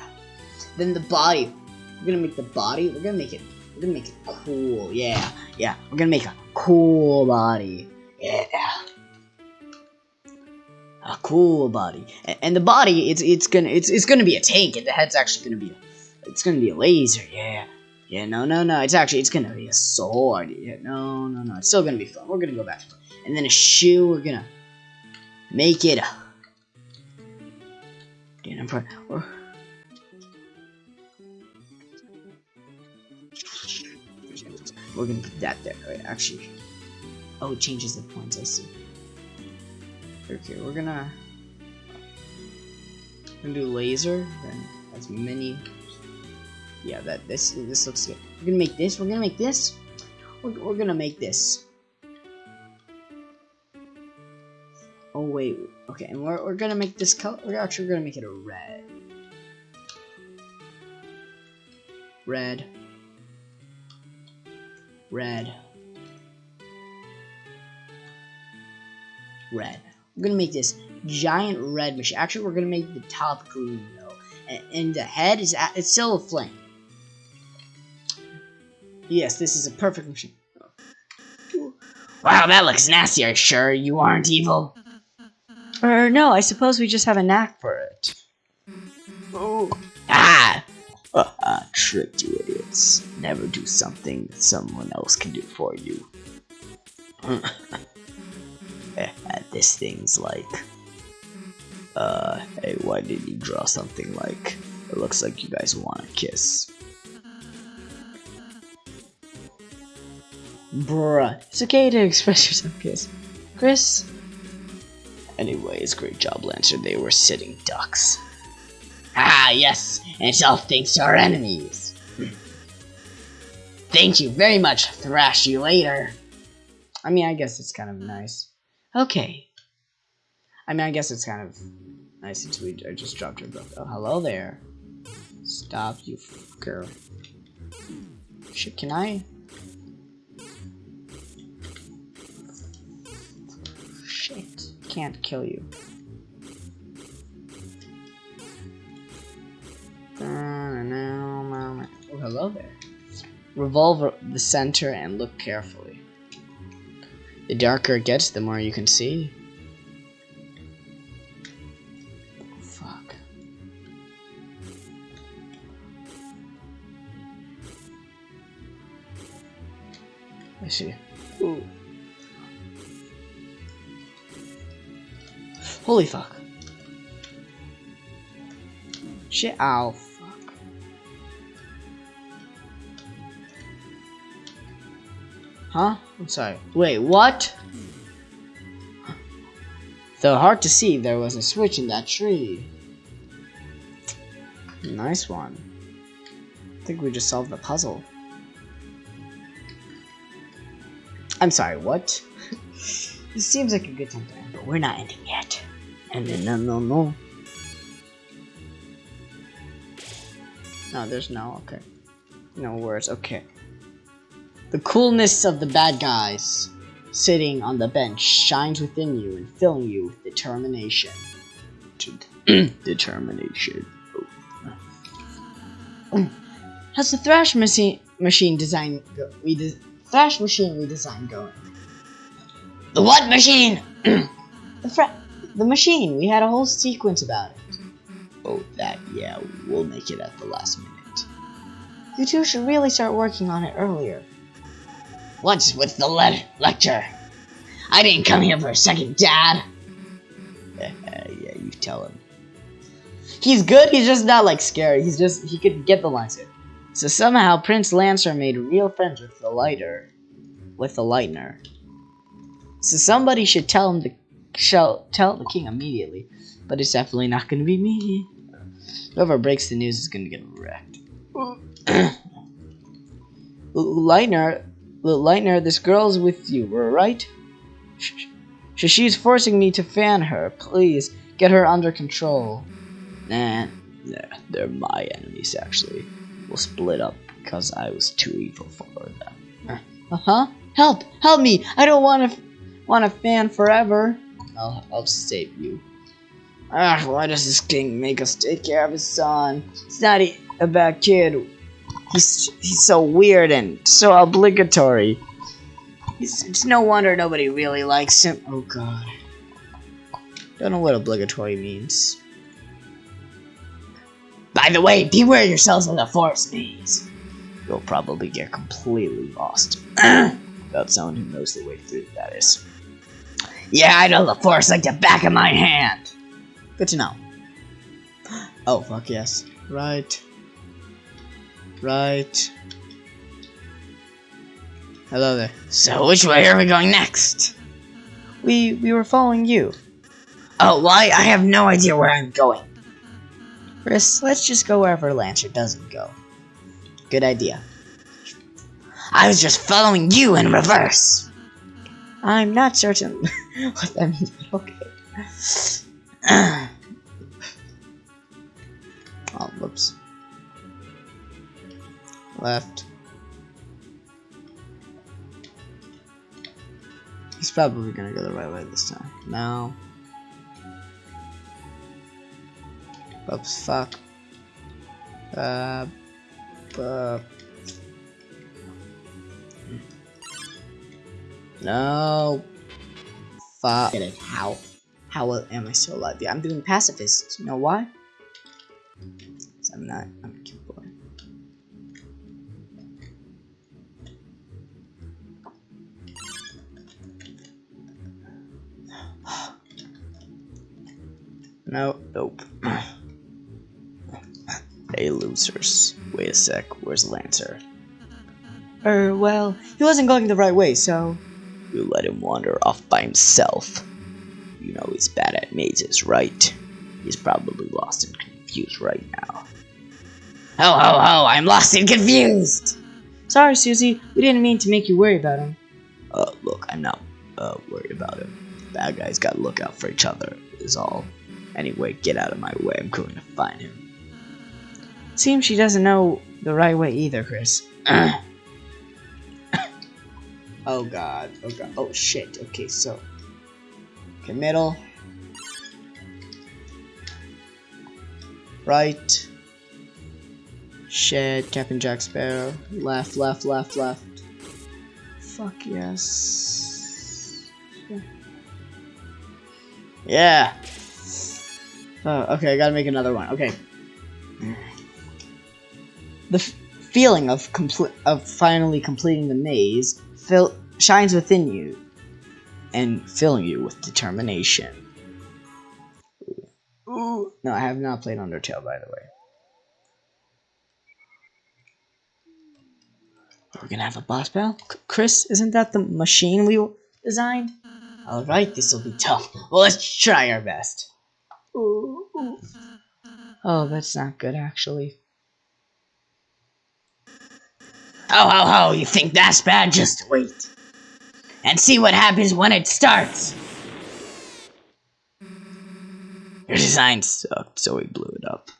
Then the body. We're gonna make the body. We're gonna make it. We're gonna make it cool. Yeah. Yeah. We're gonna make a cool body. Yeah. A cool body. And, the body, it's it's gonna it's it's gonna be a tank, and the head's actually gonna be a, it's gonna be a laser. Yeah. Yeah, no, no, no. It's actually it's gonna be a sword. Yeah, no, no, no. It's still gonna be fun. We're gonna go back. And then a shoe. We're gonna make it. Jennifer. Or, we're gonna put that there. Right, actually. Oh, it changes the points. I see. Okay, we're gonna. Gonna do laser. Then as many yeah, that this this looks good. We're gonna make this. We're gonna make this. We're, we're gonna make this. Oh wait, okay, and we're we're gonna make this color. We're actually gonna make it a red. Red. Red. Red. We're gonna make this giant red machine. Actually, we're gonna make the top green though, and, and the head is at, it's still a flame. Yes, this is a perfect machine. Wow, that looks nasty. Are you sure you aren't evil? Or no, I suppose we just have a knack for it. Oh. Ah! Uh, tricked you idiots. Never do something that someone else can do for you. [laughs] Eh, this thing's like... Uh, hey, why did you draw something like... It looks like you guys want to kiss. Bruh, it's okay to express yourself, Kris. Kris? Anyways, great job, Lancer. They were sitting ducks. Ah, yes, and it's all thanks to our enemies. Thank you very much, thrash you later. I mean, I guess it's kind of nice. Okay. I mean, I guess it's kind of nice since we I just dropped her book. Oh, hello there. Stop, you fucker. Shit, can I? Shit, can't kill you. Oh, hello there. Revolve the center and look carefully. The darker it gets, the more you can see. fuck. I see. Ooh. Holy fuck. Shit, ow, Huh? I'm sorry. Wait, what? Though hard to see, there was a switch in that tree. Nice one. I think we just solved the puzzle. I'm sorry, what? [laughs] this seems like a good time to end, but we're not ending yet. And then no no no. No, there's no, okay. No words, okay. The coolness of the bad guys sitting on the bench shines within you and filling you with determination. [clears throat] determination. [clears throat] How's the thrash machine machine design go we de thrash machine we designed going? The what machine? [clears throat] the the machine. We had a whole sequence about it. Oh, that, yeah, we'll make it at the last minute. You two should really start working on it earlier. What's with the le lecture? I didn't come here for a second, Dad. [laughs] yeah, you tell him. He's good, he's just not, like, scary. He's just, he could get the lines in. So somehow Prince Lancer made real friends with the lighter. With the lightner. So somebody should tell him to shall tell the king immediately, but it's definitely not going to be me. Whoever breaks the news is to get wrecked. [clears throat] Lightner, Lightner, this girl's with you, we're right? She's forcing me to fan her. Please, get her under control. Nah, nah, they're my enemies, actually. We'll split up because I was too evil for them. Uh-huh. Help! Help me! I don't want to want to fan forever. I'll, I'll save you. Ah, why does this king make us take care of his son? He's not a bad kid. He's he's so weird and so obligatory. It's, it's no wonder nobody really likes him. Oh god. Don't know what obligatory means. By the way, beware yourselves in the forest maze. You'll probably get completely lost. [clears throat] Without someone who knows the way through, that is. Yeah, I know the forest like the back of my hand. Good to know. Oh, fuck yes. Right. Right. Hello there. So, which way are we going next? We we were following you. Oh, why? I have no idea where I'm going. Kris, let's just go wherever Lancer doesn't go. Good idea. I was just following you in reverse. I'm not certain [laughs] what that means, but okay. [clears throat] oh, whoops. Left. He's probably gonna go the right way this time. No. Oops, fuck. Uh, uh. No. Fuck. It. How? How am I still alive? Yeah, I'm doing pacifist. You know why? I'm not. I'm no. Nope. [clears throat] hey, losers. Wait a sec. Where's Lancer? Er, well, he wasn't going the right way, so. You let him wander off by himself. You know he's bad at mazes, right? He's probably lost and confused right now. Ho ho ho, I'm lost and confused! Sorry, Susie, we didn't mean to make you worry about him. Uh, look, I'm not, uh, worried about him. Bad guys gotta look out for each other, is all. Anyway, get out of my way, I'm going to find him. Seems she doesn't know the right way either, Kris. [coughs] Oh god. Oh god. Oh shit. Okay, so. Okay, middle. Right. Shed, Captain Jack Sparrow. Left, left, left, left. Fuck yes. Yeah. Oh, okay, I gotta make another one. Okay. The feeling of complete of finally completing the maze fill, shines within you and filling you with determination. No, I have not played Undertale, by the way. We're gonna have a boss battle? C Kris, isn't that the machine we designed? Alright, this will be tough. Well, let's try our best. Ooh. Oh, that's not good, actually. Ho ho ho, you think that's bad? Just wait. And see what happens when it starts. Your design sucked, so we blew it up.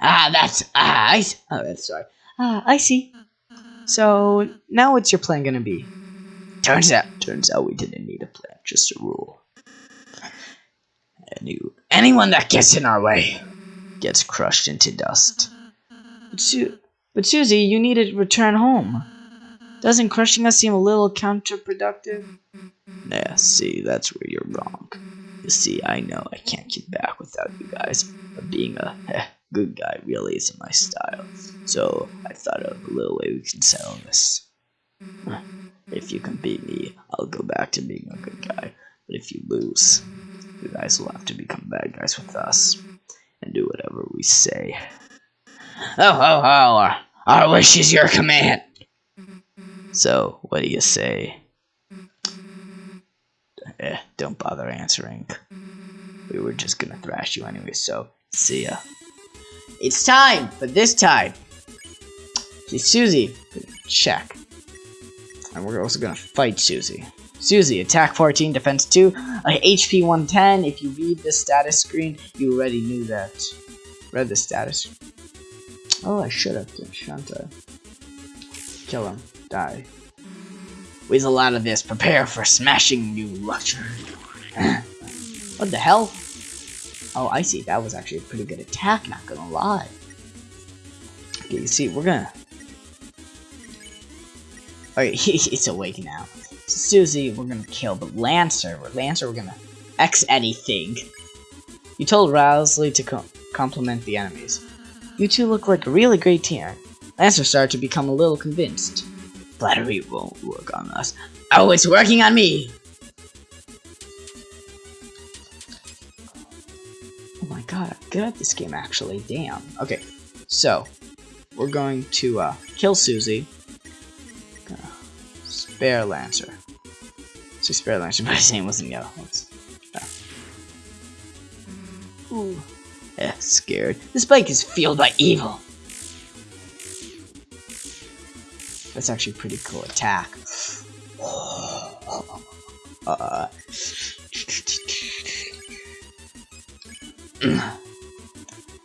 Ah, that's ah, I oh, that's sorry. Ah, I see. So now, what's your plan gonna be? Turns out, turns out we didn't need a plan, just a rule. Any, anyone that gets in our way gets crushed into dust. Su but Susie, you need to return home. Doesn't crushing us seem a little counterproductive? Yeah, see, that's where you're wrong. You see, I know I can't get back without you guys, but being a heh, [laughs] good guy really isn't my style. So I thought of a little way we can settle this. If you can beat me, I'll go back to being a good guy. But if you lose, you guys will have to become bad guys with us and do whatever we say. Oh, ho, ho! Our wish is your command. So, what do you say? Eh, don't bother answering. We were just gonna thrash you anyway, so see ya. It's time, but this time, Susie, check. And we're also gonna fight Susie. Susie, attack 14, defense 2, uh, HP 110. If you read the status screen, you already knew that. Read the status. Oh, I should have, shouldn't I? Kill him. Die. Weasel out of this. Prepare for smashing you, Luxury. [laughs] what the hell? Oh, I see. That was actually a pretty good attack, not gonna lie. Okay, you see, we're gonna... Okay, [laughs] it's awake now. Susie, we're gonna kill, but Lancer, Lancer, we're gonna X anything. You told Ralsei to co compliment the enemies. You two look like a really great team. Lancer started to become a little convinced. Flattery won't work on us. Oh, it's working on me! Oh my god, I'm good at this game actually, damn. Okay, so, we're going to uh, kill Susie. spare Lancer. So spare Lancer, but his name wasn't yellow. Ooh. Eh, scared. This bike is fueled by evil. That's actually a pretty cool attack. [sighs] Uh,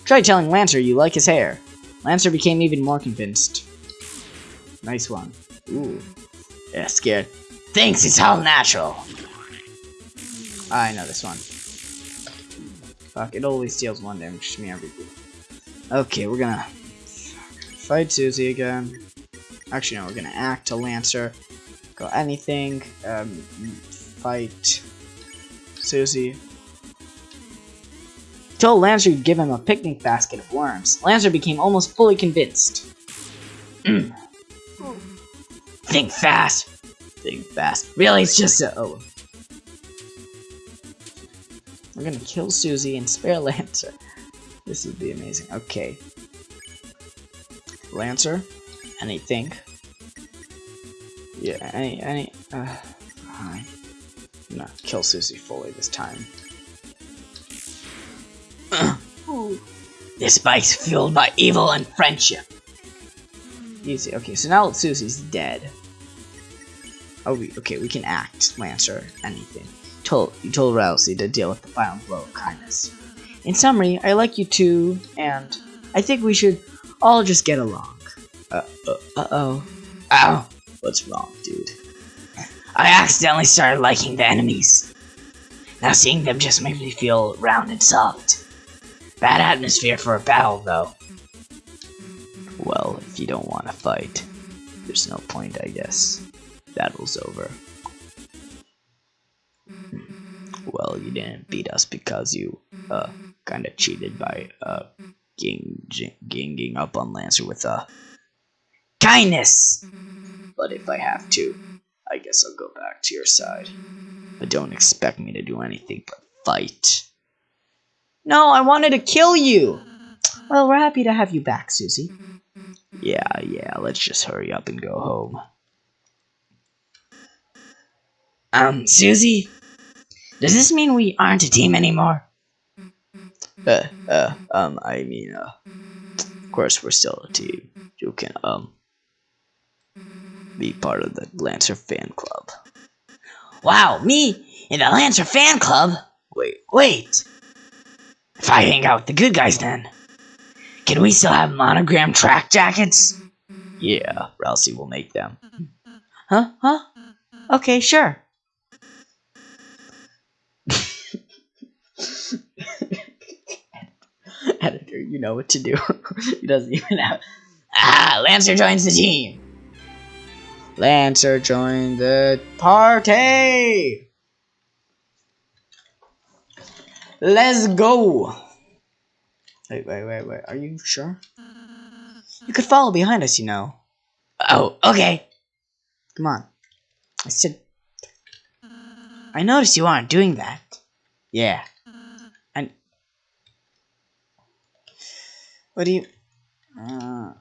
Try telling Lancer you like his hair. Lancer became even more convinced. Nice one. Ooh. Yeah, scared. Thinks it's all natural. I know this one. Fuck, it always deals one damage to me every Okay, we're gonna fight Susie again. Actually, no, we're gonna act to Lancer. Go anything. Um, fight Susie. Told Lancer to give him a picnic basket of worms. Lancer became almost fully convinced. Think fast. Fast. Really, it's just a. Oh. We're gonna kill Susie and spare Lancer. This would be amazing. Okay. Lancer, anything. Yeah, any, any, uh, gonna kill Susie fully this time. [clears throat] this bike's fueled by evil and friendship. Easy. Okay, so now Susie's dead. Oh, we, okay, we can act, Lancer, anything told you told Ralsei to deal with the final blow of kindness. In summary, I like you too, and I think we should all just get along. Uh, uh, uh oh. Ow! What's wrong, dude? I accidentally started liking the enemies. Now seeing them just made me feel round and soft. Bad atmosphere for a battle, though. Well, if you don't want to fight, there's no point, I guess. Battle's over. well, you didn't beat us because you uh kind of cheated by uh gang ganging up on Lancer with uh kindness. But if I have to, I guess I'll go back to your side. But don't expect me to do anything but fight. No, I wanted to kill you. Well, we're happy to have you back, Susie. Yeah, yeah, let's just hurry up and go home. Um, Susie, does this mean we aren't a team anymore? Uh, uh, um, I mean, uh, of course we're still a team. You can, um, be part of the Lancer fan club. Wow, me in the Lancer fan club? Wait, wait. If I hang out with the good guys then, can we still have monogram track jackets? Yeah, Ralsei will make them. Huh? Huh? Okay, sure. Editor, you know what to do. [laughs] he doesn't even have. Ah, Lancer joins the team. Lancer joined the party. Let's go. Wait, wait, wait, wait. Are you sure? You could follow behind us, you know. Oh, okay. Come on. I said. I noticed you aren't doing that. Yeah. And what do you? Uh,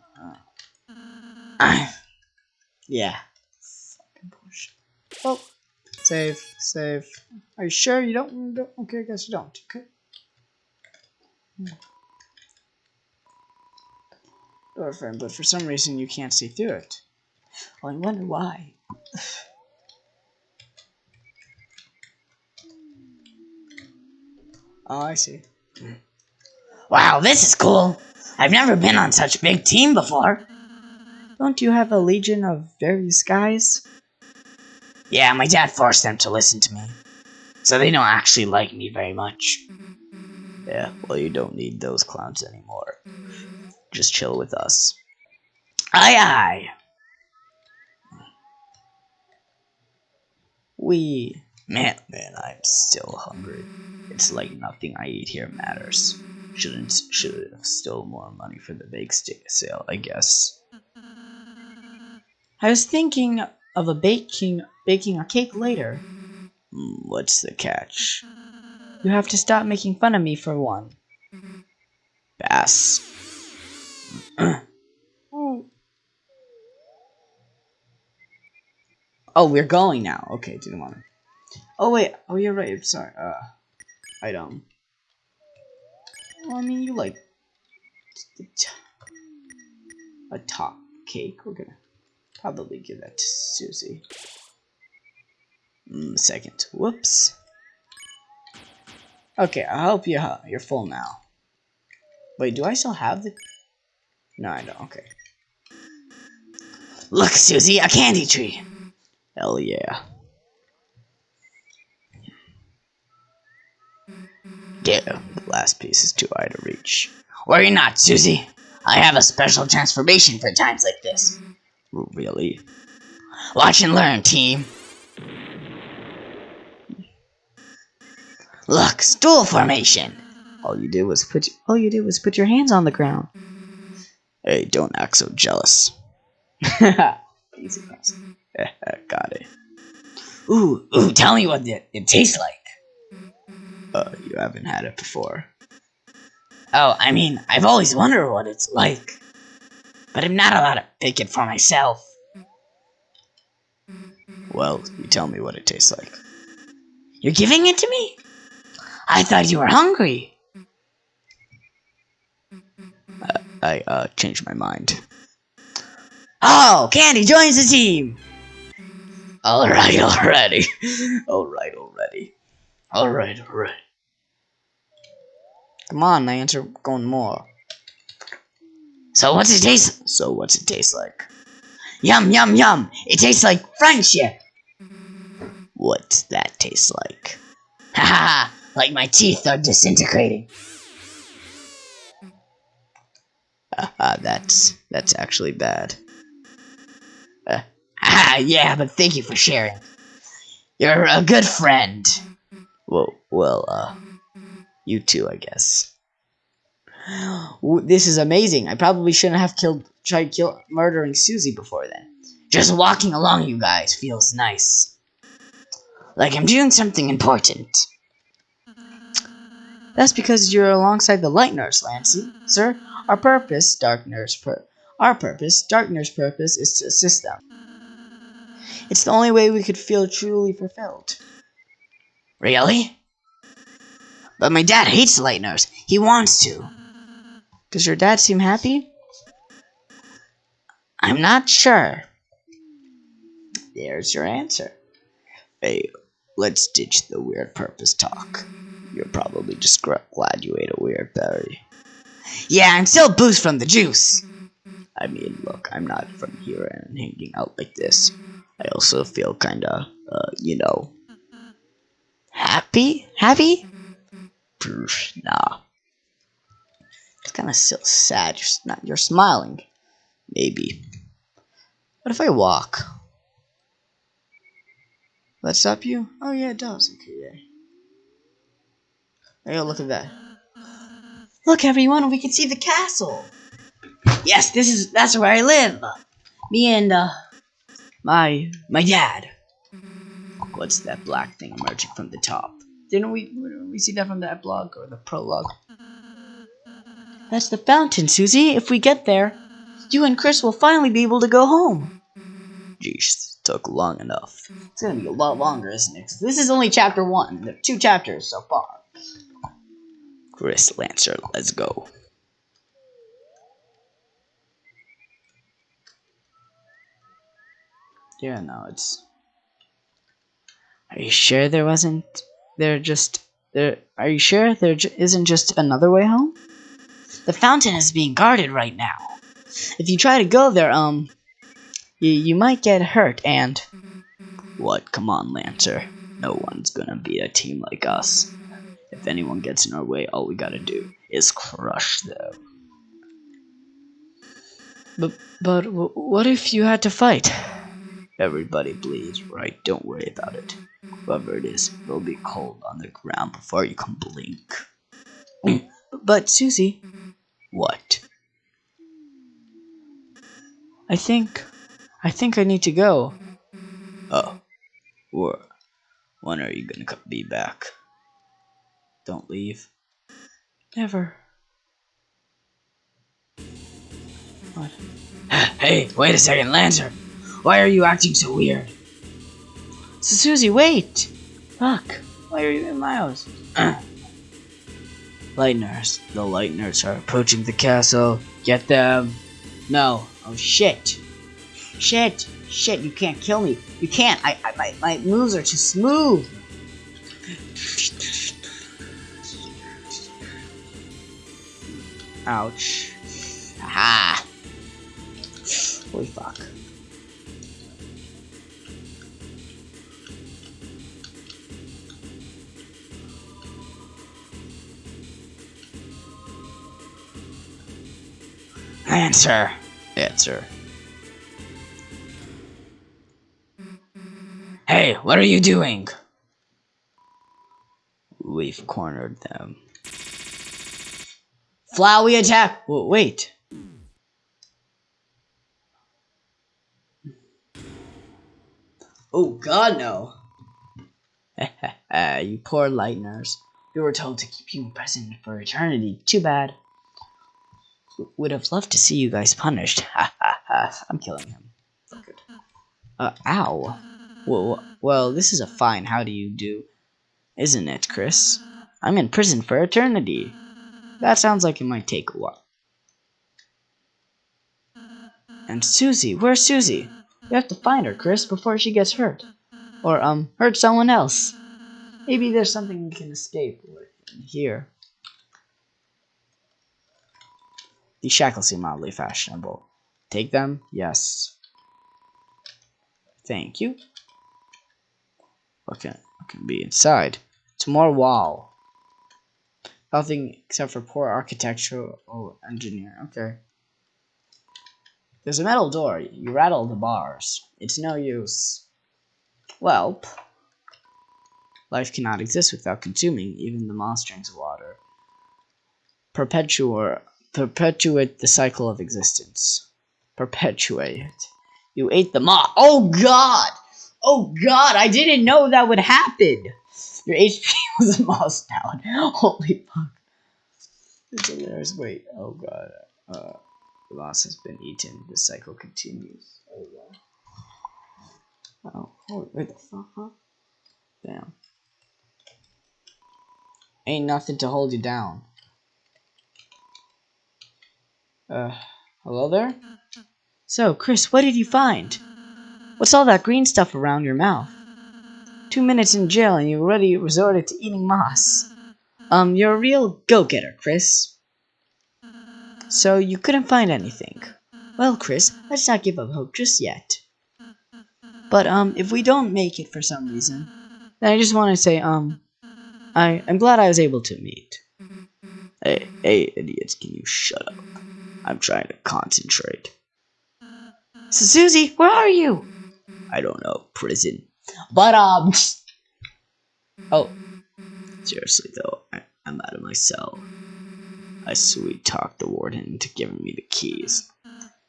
uh, yeah. Oh, save, save. Are you sure you don't? don't okay, I guess you don't. Okay. Door frame, but for some reason you can't see through it. Well, I wonder why. [sighs] Oh, I see. Wow, this is cool. I've never been on such a big team before. Don't you have a legion of various guys? Yeah, my dad forced them to listen to me. So they don't actually like me very much. Yeah, well, you don't need those clowns anymore. Just chill with us. Aye, aye. We. Man, man, I'm still hungry. It's like nothing I eat here matters. Shouldn't should have stole more money for the bake sale, I guess. I was thinking of a baking baking a cake later. Hmm, what's the catch? You have to stop making fun of me for one. Bass. [clears throat] oh, we're going now. Okay, didn't want to. Oh wait. Oh, you're right. I'm sorry. Uh, item. Well, I mean, you like a top cake. We're gonna probably give that to Susie. Mm, second. Whoops. Okay, I hope you you're full now. Wait, do I still have the? No, I don't. Okay. Look, Susie, a candy tree. Hell yeah. Damn, last piece is too high to reach. Worry not, Susie. I have a special transformation for times like this. Really? Watch and learn, team. Look, stool formation. All you did was put all you did was put your hands on the ground. Hey, don't act so jealous. [laughs] Easy [laughs] Got it. Ooh, ooh, tell me what it, it tastes like. Uh, you haven't had it before. Oh, I mean, I've always wondered what it's like. But I'm not allowed to pick it for myself. Well, you tell me what it tastes like. You're giving it to me? I thought you were hungry. I uh, changed my mind. Oh, Candy joins the team. All right, already. [laughs] all right, already. All right, all right. Come on, my answer going more. So what's it taste? So what's it taste like? Yum, yum, yum. It tastes like friendship. What's that taste like? Ha ha like my teeth are disintegrating. Uh, that's that's actually bad. Uh, ah, yeah, but thank you for sharing. You're a good friend. Well, well, uh, you too, I guess. This is amazing. I probably shouldn't have killed, tried kill, murdering Susie before then. Just walking along, you guys, feels nice. Like I'm doing something important. That's because you're alongside the Lightners, Lancy. Sir, our purpose, Darkners pur our purpose, Darkners purpose, is to assist them. It's the only way we could feel truly fulfilled. Really? But my dad hates Lightners. He wants to. Does your dad seem happy? I'm not sure. There's your answer. Hey, let's ditch the weird purpose talk. You're probably just glad you ate a weird berry. Yeah, I'm still boost from the juice. I mean, look, I'm not from here and hanging out like this. I also feel kinda, uh, you know, happy? Happy? Nah. It's kinda still sad. You're not. You're smiling. Maybe. What if I walk? That stop you? Oh yeah, it does. Okay, yeah. Hey, look at that. Look, everyone, we can see the castle. Yes, this is that's where I live. Me and uh, my my dad. What's that black thing emerging from the top? Didn't we didn't we see that from that blog or the prologue? That's the fountain, Susie. If we get there, you and Kris will finally be able to go home. Geez, took long enough. It's gonna be a lot longer, isn't it? This is only chapter one. There are two chapters so far. Kris Lancer, let's go. Yeah, no, it's. Are you sure there wasn't? There just there. Are you sure there isn't just another way home? The fountain is being guarded right now. If you try to go there, um, you you might get hurt. And what? Come on, Lancer. No one's gonna beat a team like us. If anyone gets in our way, all we gotta do is crush them. But, but what if you had to fight? Everybody bleeds, right? Don't worry about it. Whoever it is, they'll be cold on the ground before you can blink. [clears throat] but, Susie. What? I think... I think I need to go. Oh. Or, when are you gonna be back? Don't leave. Never. What? [gasps] Hey, wait a second, Lancer! Why are you acting so weird? So, Susie, wait! Fuck, why are you in my house? [clears throat] Lightners. The Lightners are approaching the castle. Get them. No. Oh, shit. Shit. Shit, you can't kill me. You can't. I, I my, my moves are too smooth. Ouch. Aha. Holy fuck. Answer. Answer. Hey, what are you doing? We've cornered them. Flowey attack! W wait. Oh god, no. [laughs] you poor Lightners. We were told to keep you imprisoned for eternity. Too bad. Would have loved to see you guys punished. [laughs] Ha ha ha. I'm killing him. Good. Uh, ow. Well, well, this is a fine how do you do, isn't it, Kris? I'm in prison for eternity. That sounds like it might take a while. And Susie, where's Susie? We have to find her, Kris, before she gets hurt. Or, um, hurt someone else. Maybe there's something we can escape here. These shackles seem oddly fashionable. Take them? Yes. Thank you. What can, what can be inside? It's more wall. Nothing except for poor architectural engineer. Okay. There's a metal door. You rattle the bars. It's no use. Welp. Life cannot exist without consuming even the moss drinks of water. Perpetuate, perpetuate the cycle of existence. Perpetuate. You ate the moss. Oh god! Oh god, I didn't know that would happen! Your HP [laughs] was moss down. Holy fuck. It's hilarious. Wait, oh god. Uh, the moss has been eaten. The cycle continues. Oh god. Oh, holy, wait, the fuck, huh? Damn. Ain't nothing to hold you down. Uh, hello there? So, Kris, what did you find? What's all that green stuff around your mouth? Two minutes in jail and you already resorted to eating moss. Um, you're a real go-getter, Kris. So you couldn't find anything. Well, Kris, let's not give up hope just yet. But, um, if we don't make it for some reason, then I just want to say, um, I, I'm glad I was able to meet. Hey, hey, idiots, can you shut up? I'm trying to concentrate. So, Susie, where are you? I don't know, prison. But, um, oh, seriously though, I, I'm out of my cell. I sweet talked the warden into giving me the keys.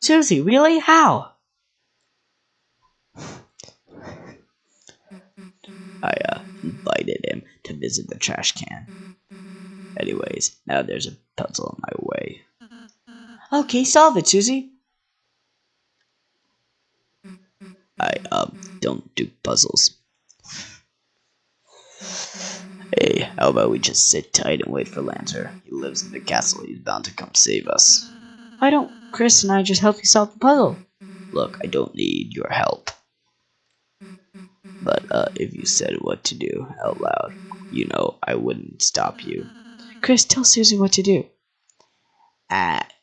Susie, really? How? I, uh, invited him to visit the trash can. Anyways, now there's a puzzle in my way. Okay, solve it, Susie. I, um, don't do puzzles. Hey, how about we just sit tight and wait for Lancer? He lives in the castle, he's bound to come save us. Why don't Kris and I just help you solve the puzzle? Look, I don't need your help. But, uh, if you said what to do out loud, you know I wouldn't stop you. Kris, tell Susie what to do. At...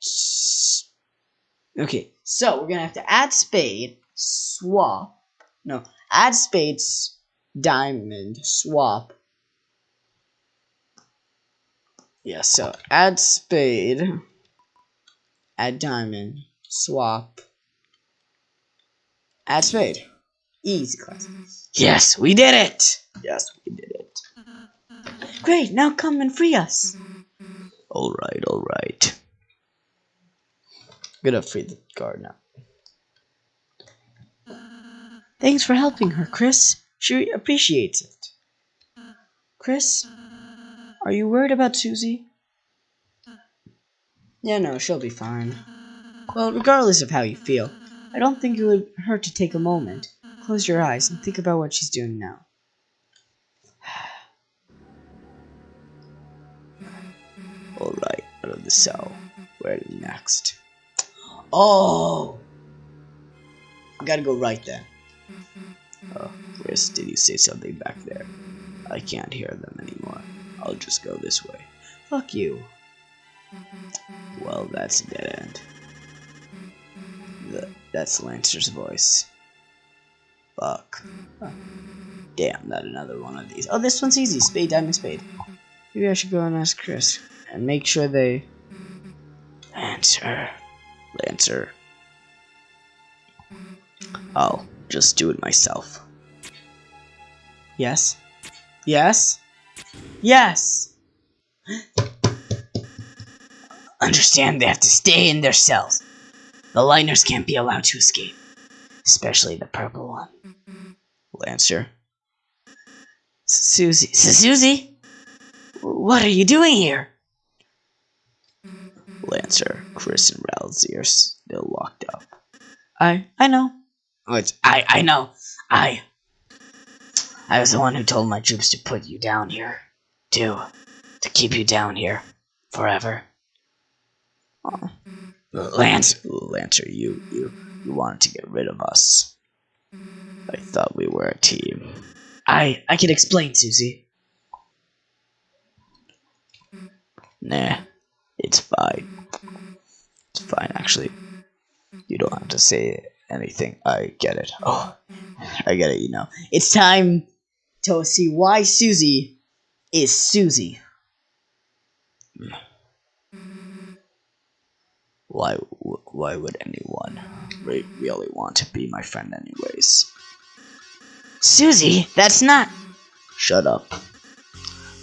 Okay, so we're gonna have to add spade swap. No, add spades, diamond, swap. Yeah, so add spade, add diamond, swap, add spade. Easy class. Yes, we did it! Yes, we did it. Great, now come and free us. Alright, alright. Gonna free the guard now. Thanks for helping her, Kris. She appreciates it. Kris, are you worried about Susie? Yeah, no, she'll be fine. Well, regardless of how you feel, I don't think it would hurt to take a moment, close your eyes, and think about what she's doing now. Alright, out of the cell. Where next? Oh! I gotta go right then. Oh, Kris, did you say something back there? I can't hear them anymore. I'll just go this way. Fuck you. Well, that's a dead end. The, that's Lancer's voice. Fuck. Damn, not another one of these. Oh, this one's easy. Spade, diamond, spade. Maybe I should go and ask Kris. And make sure they... Lancer. Lancer. I'll just do it myself. Yes? Yes? Yes! [gasps] Understand they have to stay in their cells. The Lightners can't be allowed to escape. Especially the purple one. Lancer. Susie. Susie? What are you doing here? Lancer, Kris, and are still locked up. I I know. Oh, it's I I know. I I was the one who told my troops to put you down here. To to keep you down here forever. Oh. Lance Lancer, you you you wanted to get rid of us. I thought we were a team. I I can explain, Susie. Nah, it's fine. It's fine, actually. You don't have to say anything. I get it. Oh, I get it, you know. It's time to see why Susie is Susie. Why, why would anyone really want to be my friend anyways? Susie, that's not... Shut up.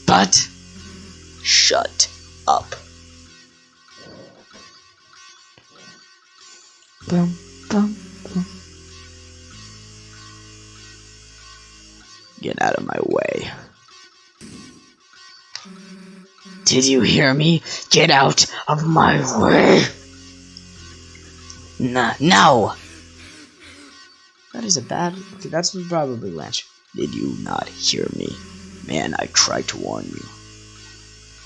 But... Shut up. Boom, boom, boom. Get out of my way. Did you hear me? Get out of my way! Nah, no! That is a bad... That's probably Lance. Did you not hear me? Man, I tried to warn you.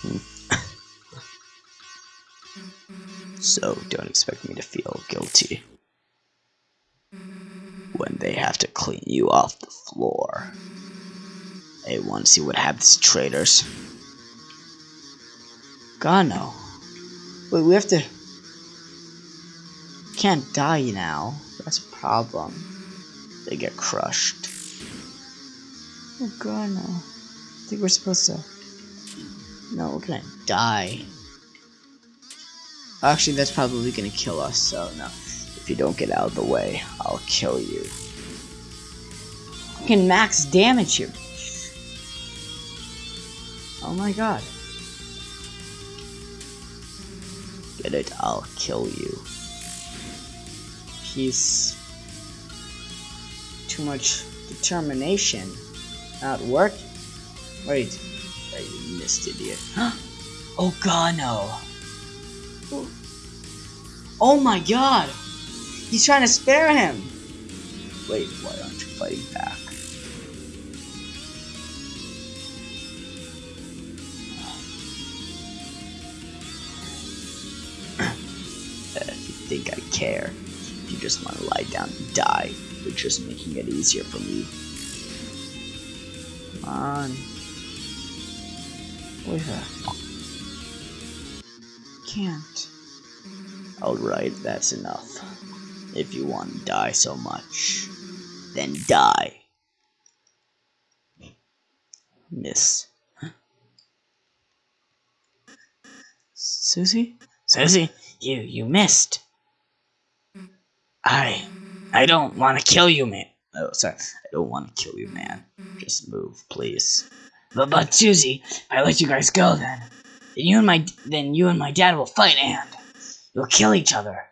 Hmm. So, don't expect me to feel guilty. When they have to clean you off the floor. Hey, want to see what happens to traitors? God, no. Wait, we have to... Can't die now. That's a problem. They get crushed. Oh god. I think we're supposed to... No, we're gonna die. Actually, that's probably gonna kill us, so no. If you don't get out of the way, I'll kill you. I can max damage you. Oh my god. Get it? I'll kill you. He's too much determination. Not work. Wait. Wait, you missed idiot. oh god no. Oh my god! He's trying to spare him! Wait, why aren't you fighting back? Uh, if you think I care, if you just want to lie down and die, you're just making it easier for me. Come on. Where's that? Can't. Alright, that's enough. If you want to die so much, then die. Miss. Susie? Susie, you, you missed. I, I don't want to kill you, man. Oh, sorry. I don't want to kill you, man. Just move, please. But, but Susie, I let you guys go, then, then you and my, then you and my dad will fight, and you'll kill each other.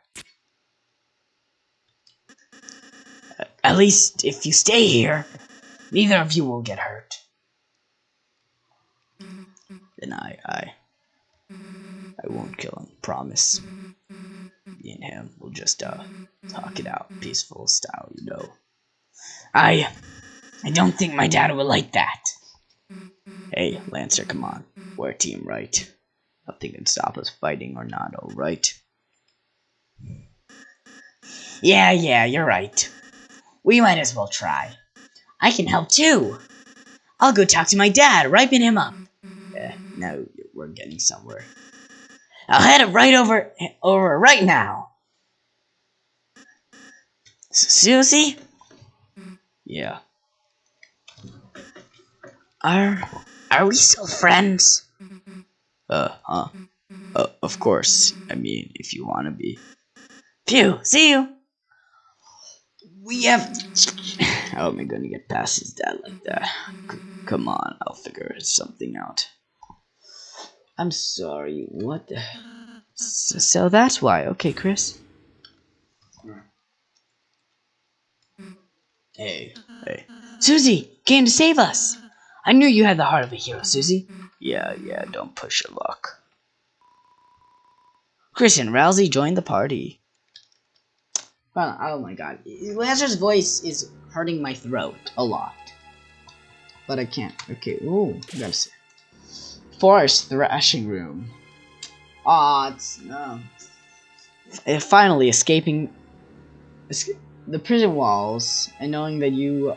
At least, if you stay here, neither of you will get hurt. Then I, I, I won't kill him. Promise. Me and him will just uh talk it out, peaceful style, you know. I, I don't think my dad would like that. Hey, Lancer, come on. We're a team, right? Nothing can stop us fighting or not, alright? Yeah, yeah, you're right. We might as well try. I can help too. I'll go talk to my dad, ripen him up. Eh, no, we're getting somewhere. I'll head it right over over right now. Susie? Yeah. Are are we still friends? Uh, huh? Uh, of course. I mean, if you want to be. Phew, see you. We have. How am I to get past his dad like that? C come on, I'll figure something out. I'm sorry, what the. So, so that's why. Okay, Kris. Hey, hey. Susie, came to save us. I knew you had the heart of a hero, mm-hmm. Susie. Mm-hmm. Yeah, yeah, don't push your luck. Kris and Ralsei joined the party. Oh, oh my god. Lancer's voice is hurting my throat a lot. But I can't. Okay, ooh, gotta see. Forest Thrashing Room. Aw, oh, it's no. And finally escaping the prison walls and knowing that you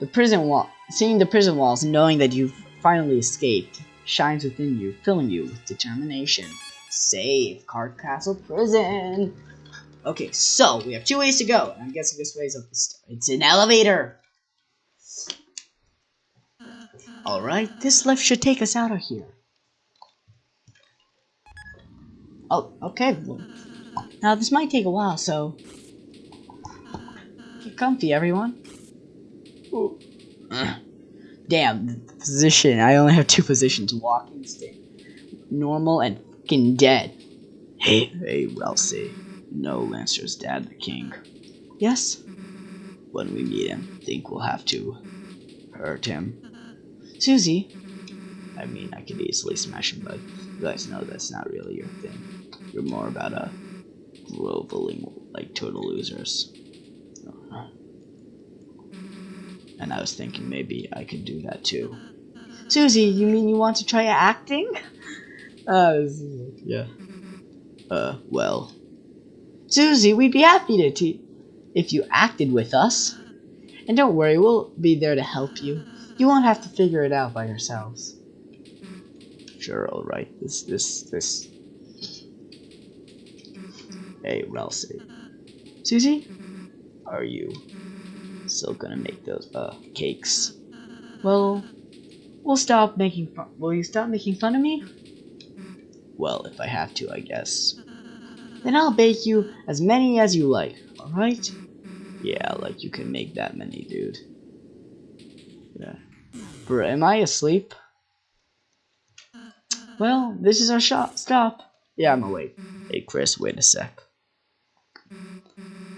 the prison wall seeing the prison walls and knowing that you've finally escaped shines within you, filling you with determination. Save Card Castle Prison. Okay, so we have two ways to go. I'm guessing this way is up the stairs. It's an elevator. Alright, this lift should take us out of here. Oh, okay. Now, this might take a while, so... Get comfy, everyone. Oh. Damn, position. I only have two positions. Walking, stand, normal, and fucking dead. Hey, hey, Ralsei. No, Lancer's dad, the king. Yes? When we meet him, think we'll have to hurt him. Susie? I mean, I could easily smash him, but you guys know that's not really your thing. You're more about a groveling like total losers. And I was thinking maybe I could do that too. Susie, you mean you want to try acting? [laughs] Uh, yeah. Uh, well. Susie, we'd be happy to te- if you acted with us. And don't worry, we'll be there to help you. You won't have to figure it out by yourselves. Sure, alright. This, this, this. Hey, Ralsei. Susie? Are you still gonna make those, uh, cakes? Well, we'll stop making fun- Will you stop making fun of me? Well, if I have to, I guess. Then I'll bake you as many as you like, alright? Yeah, like you can make that many, dude. Yeah. Bro, am I asleep? Well, this is our shop. Stop. Yeah, I'm awake. Hey, Kris, wait a sec.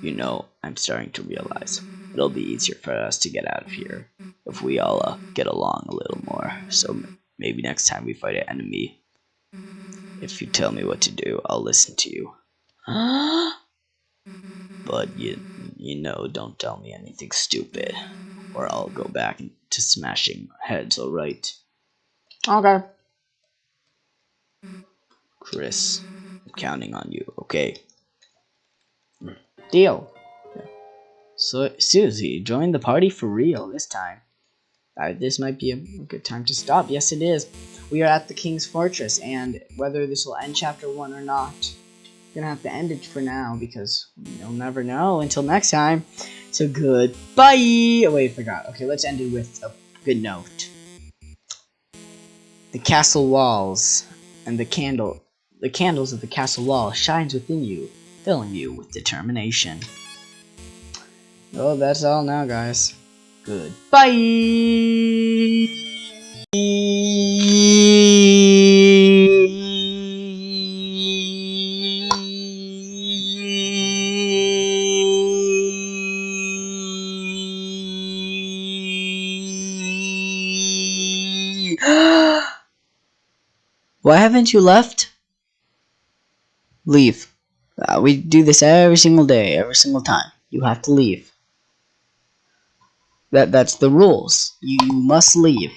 You know, I'm starting to realize it'll be easier for us to get out of here if we all uh, get along a little more. So maybe next time we fight an enemy, if you tell me what to do, I'll listen to you. [gasps] but you, you know, don't tell me anything stupid, or I'll go back to smashing heads. All right? Okay. Kris, I'm counting on you. Okay. Deal. So Susie, join the party for real this time. Uh, this might be a good time to stop. Yes, it is. We are at the King's Fortress, and whether this will end Chapter 1 or not, gonna have to end it for now because you'll never know until next time. So goodbye. Oh wait, I forgot. Okay, let's end it with a good note. The castle walls and the candle the candles of the castle wall shines within you, filling you with determination. Well, that's all now, guys. Goodbye. [gasps] Why haven't you left? Leave. Uh, we do this every single day, every single time. You have to leave. That that's the rules. You, you must leave.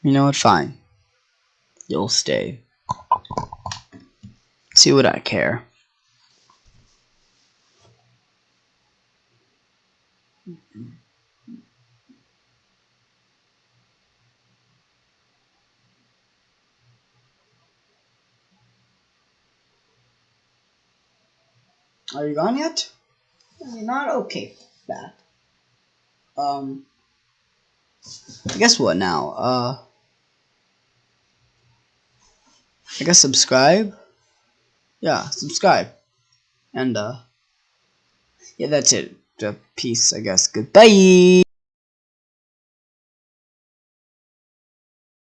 You know what? Fine. You'll stay. See what I care. Are you gone yet? You're not okay. That. Um. Guess what now? Uh. I guess subscribe. Yeah, subscribe. And uh. Yeah, that's it. Peace. I guess. Goodbye.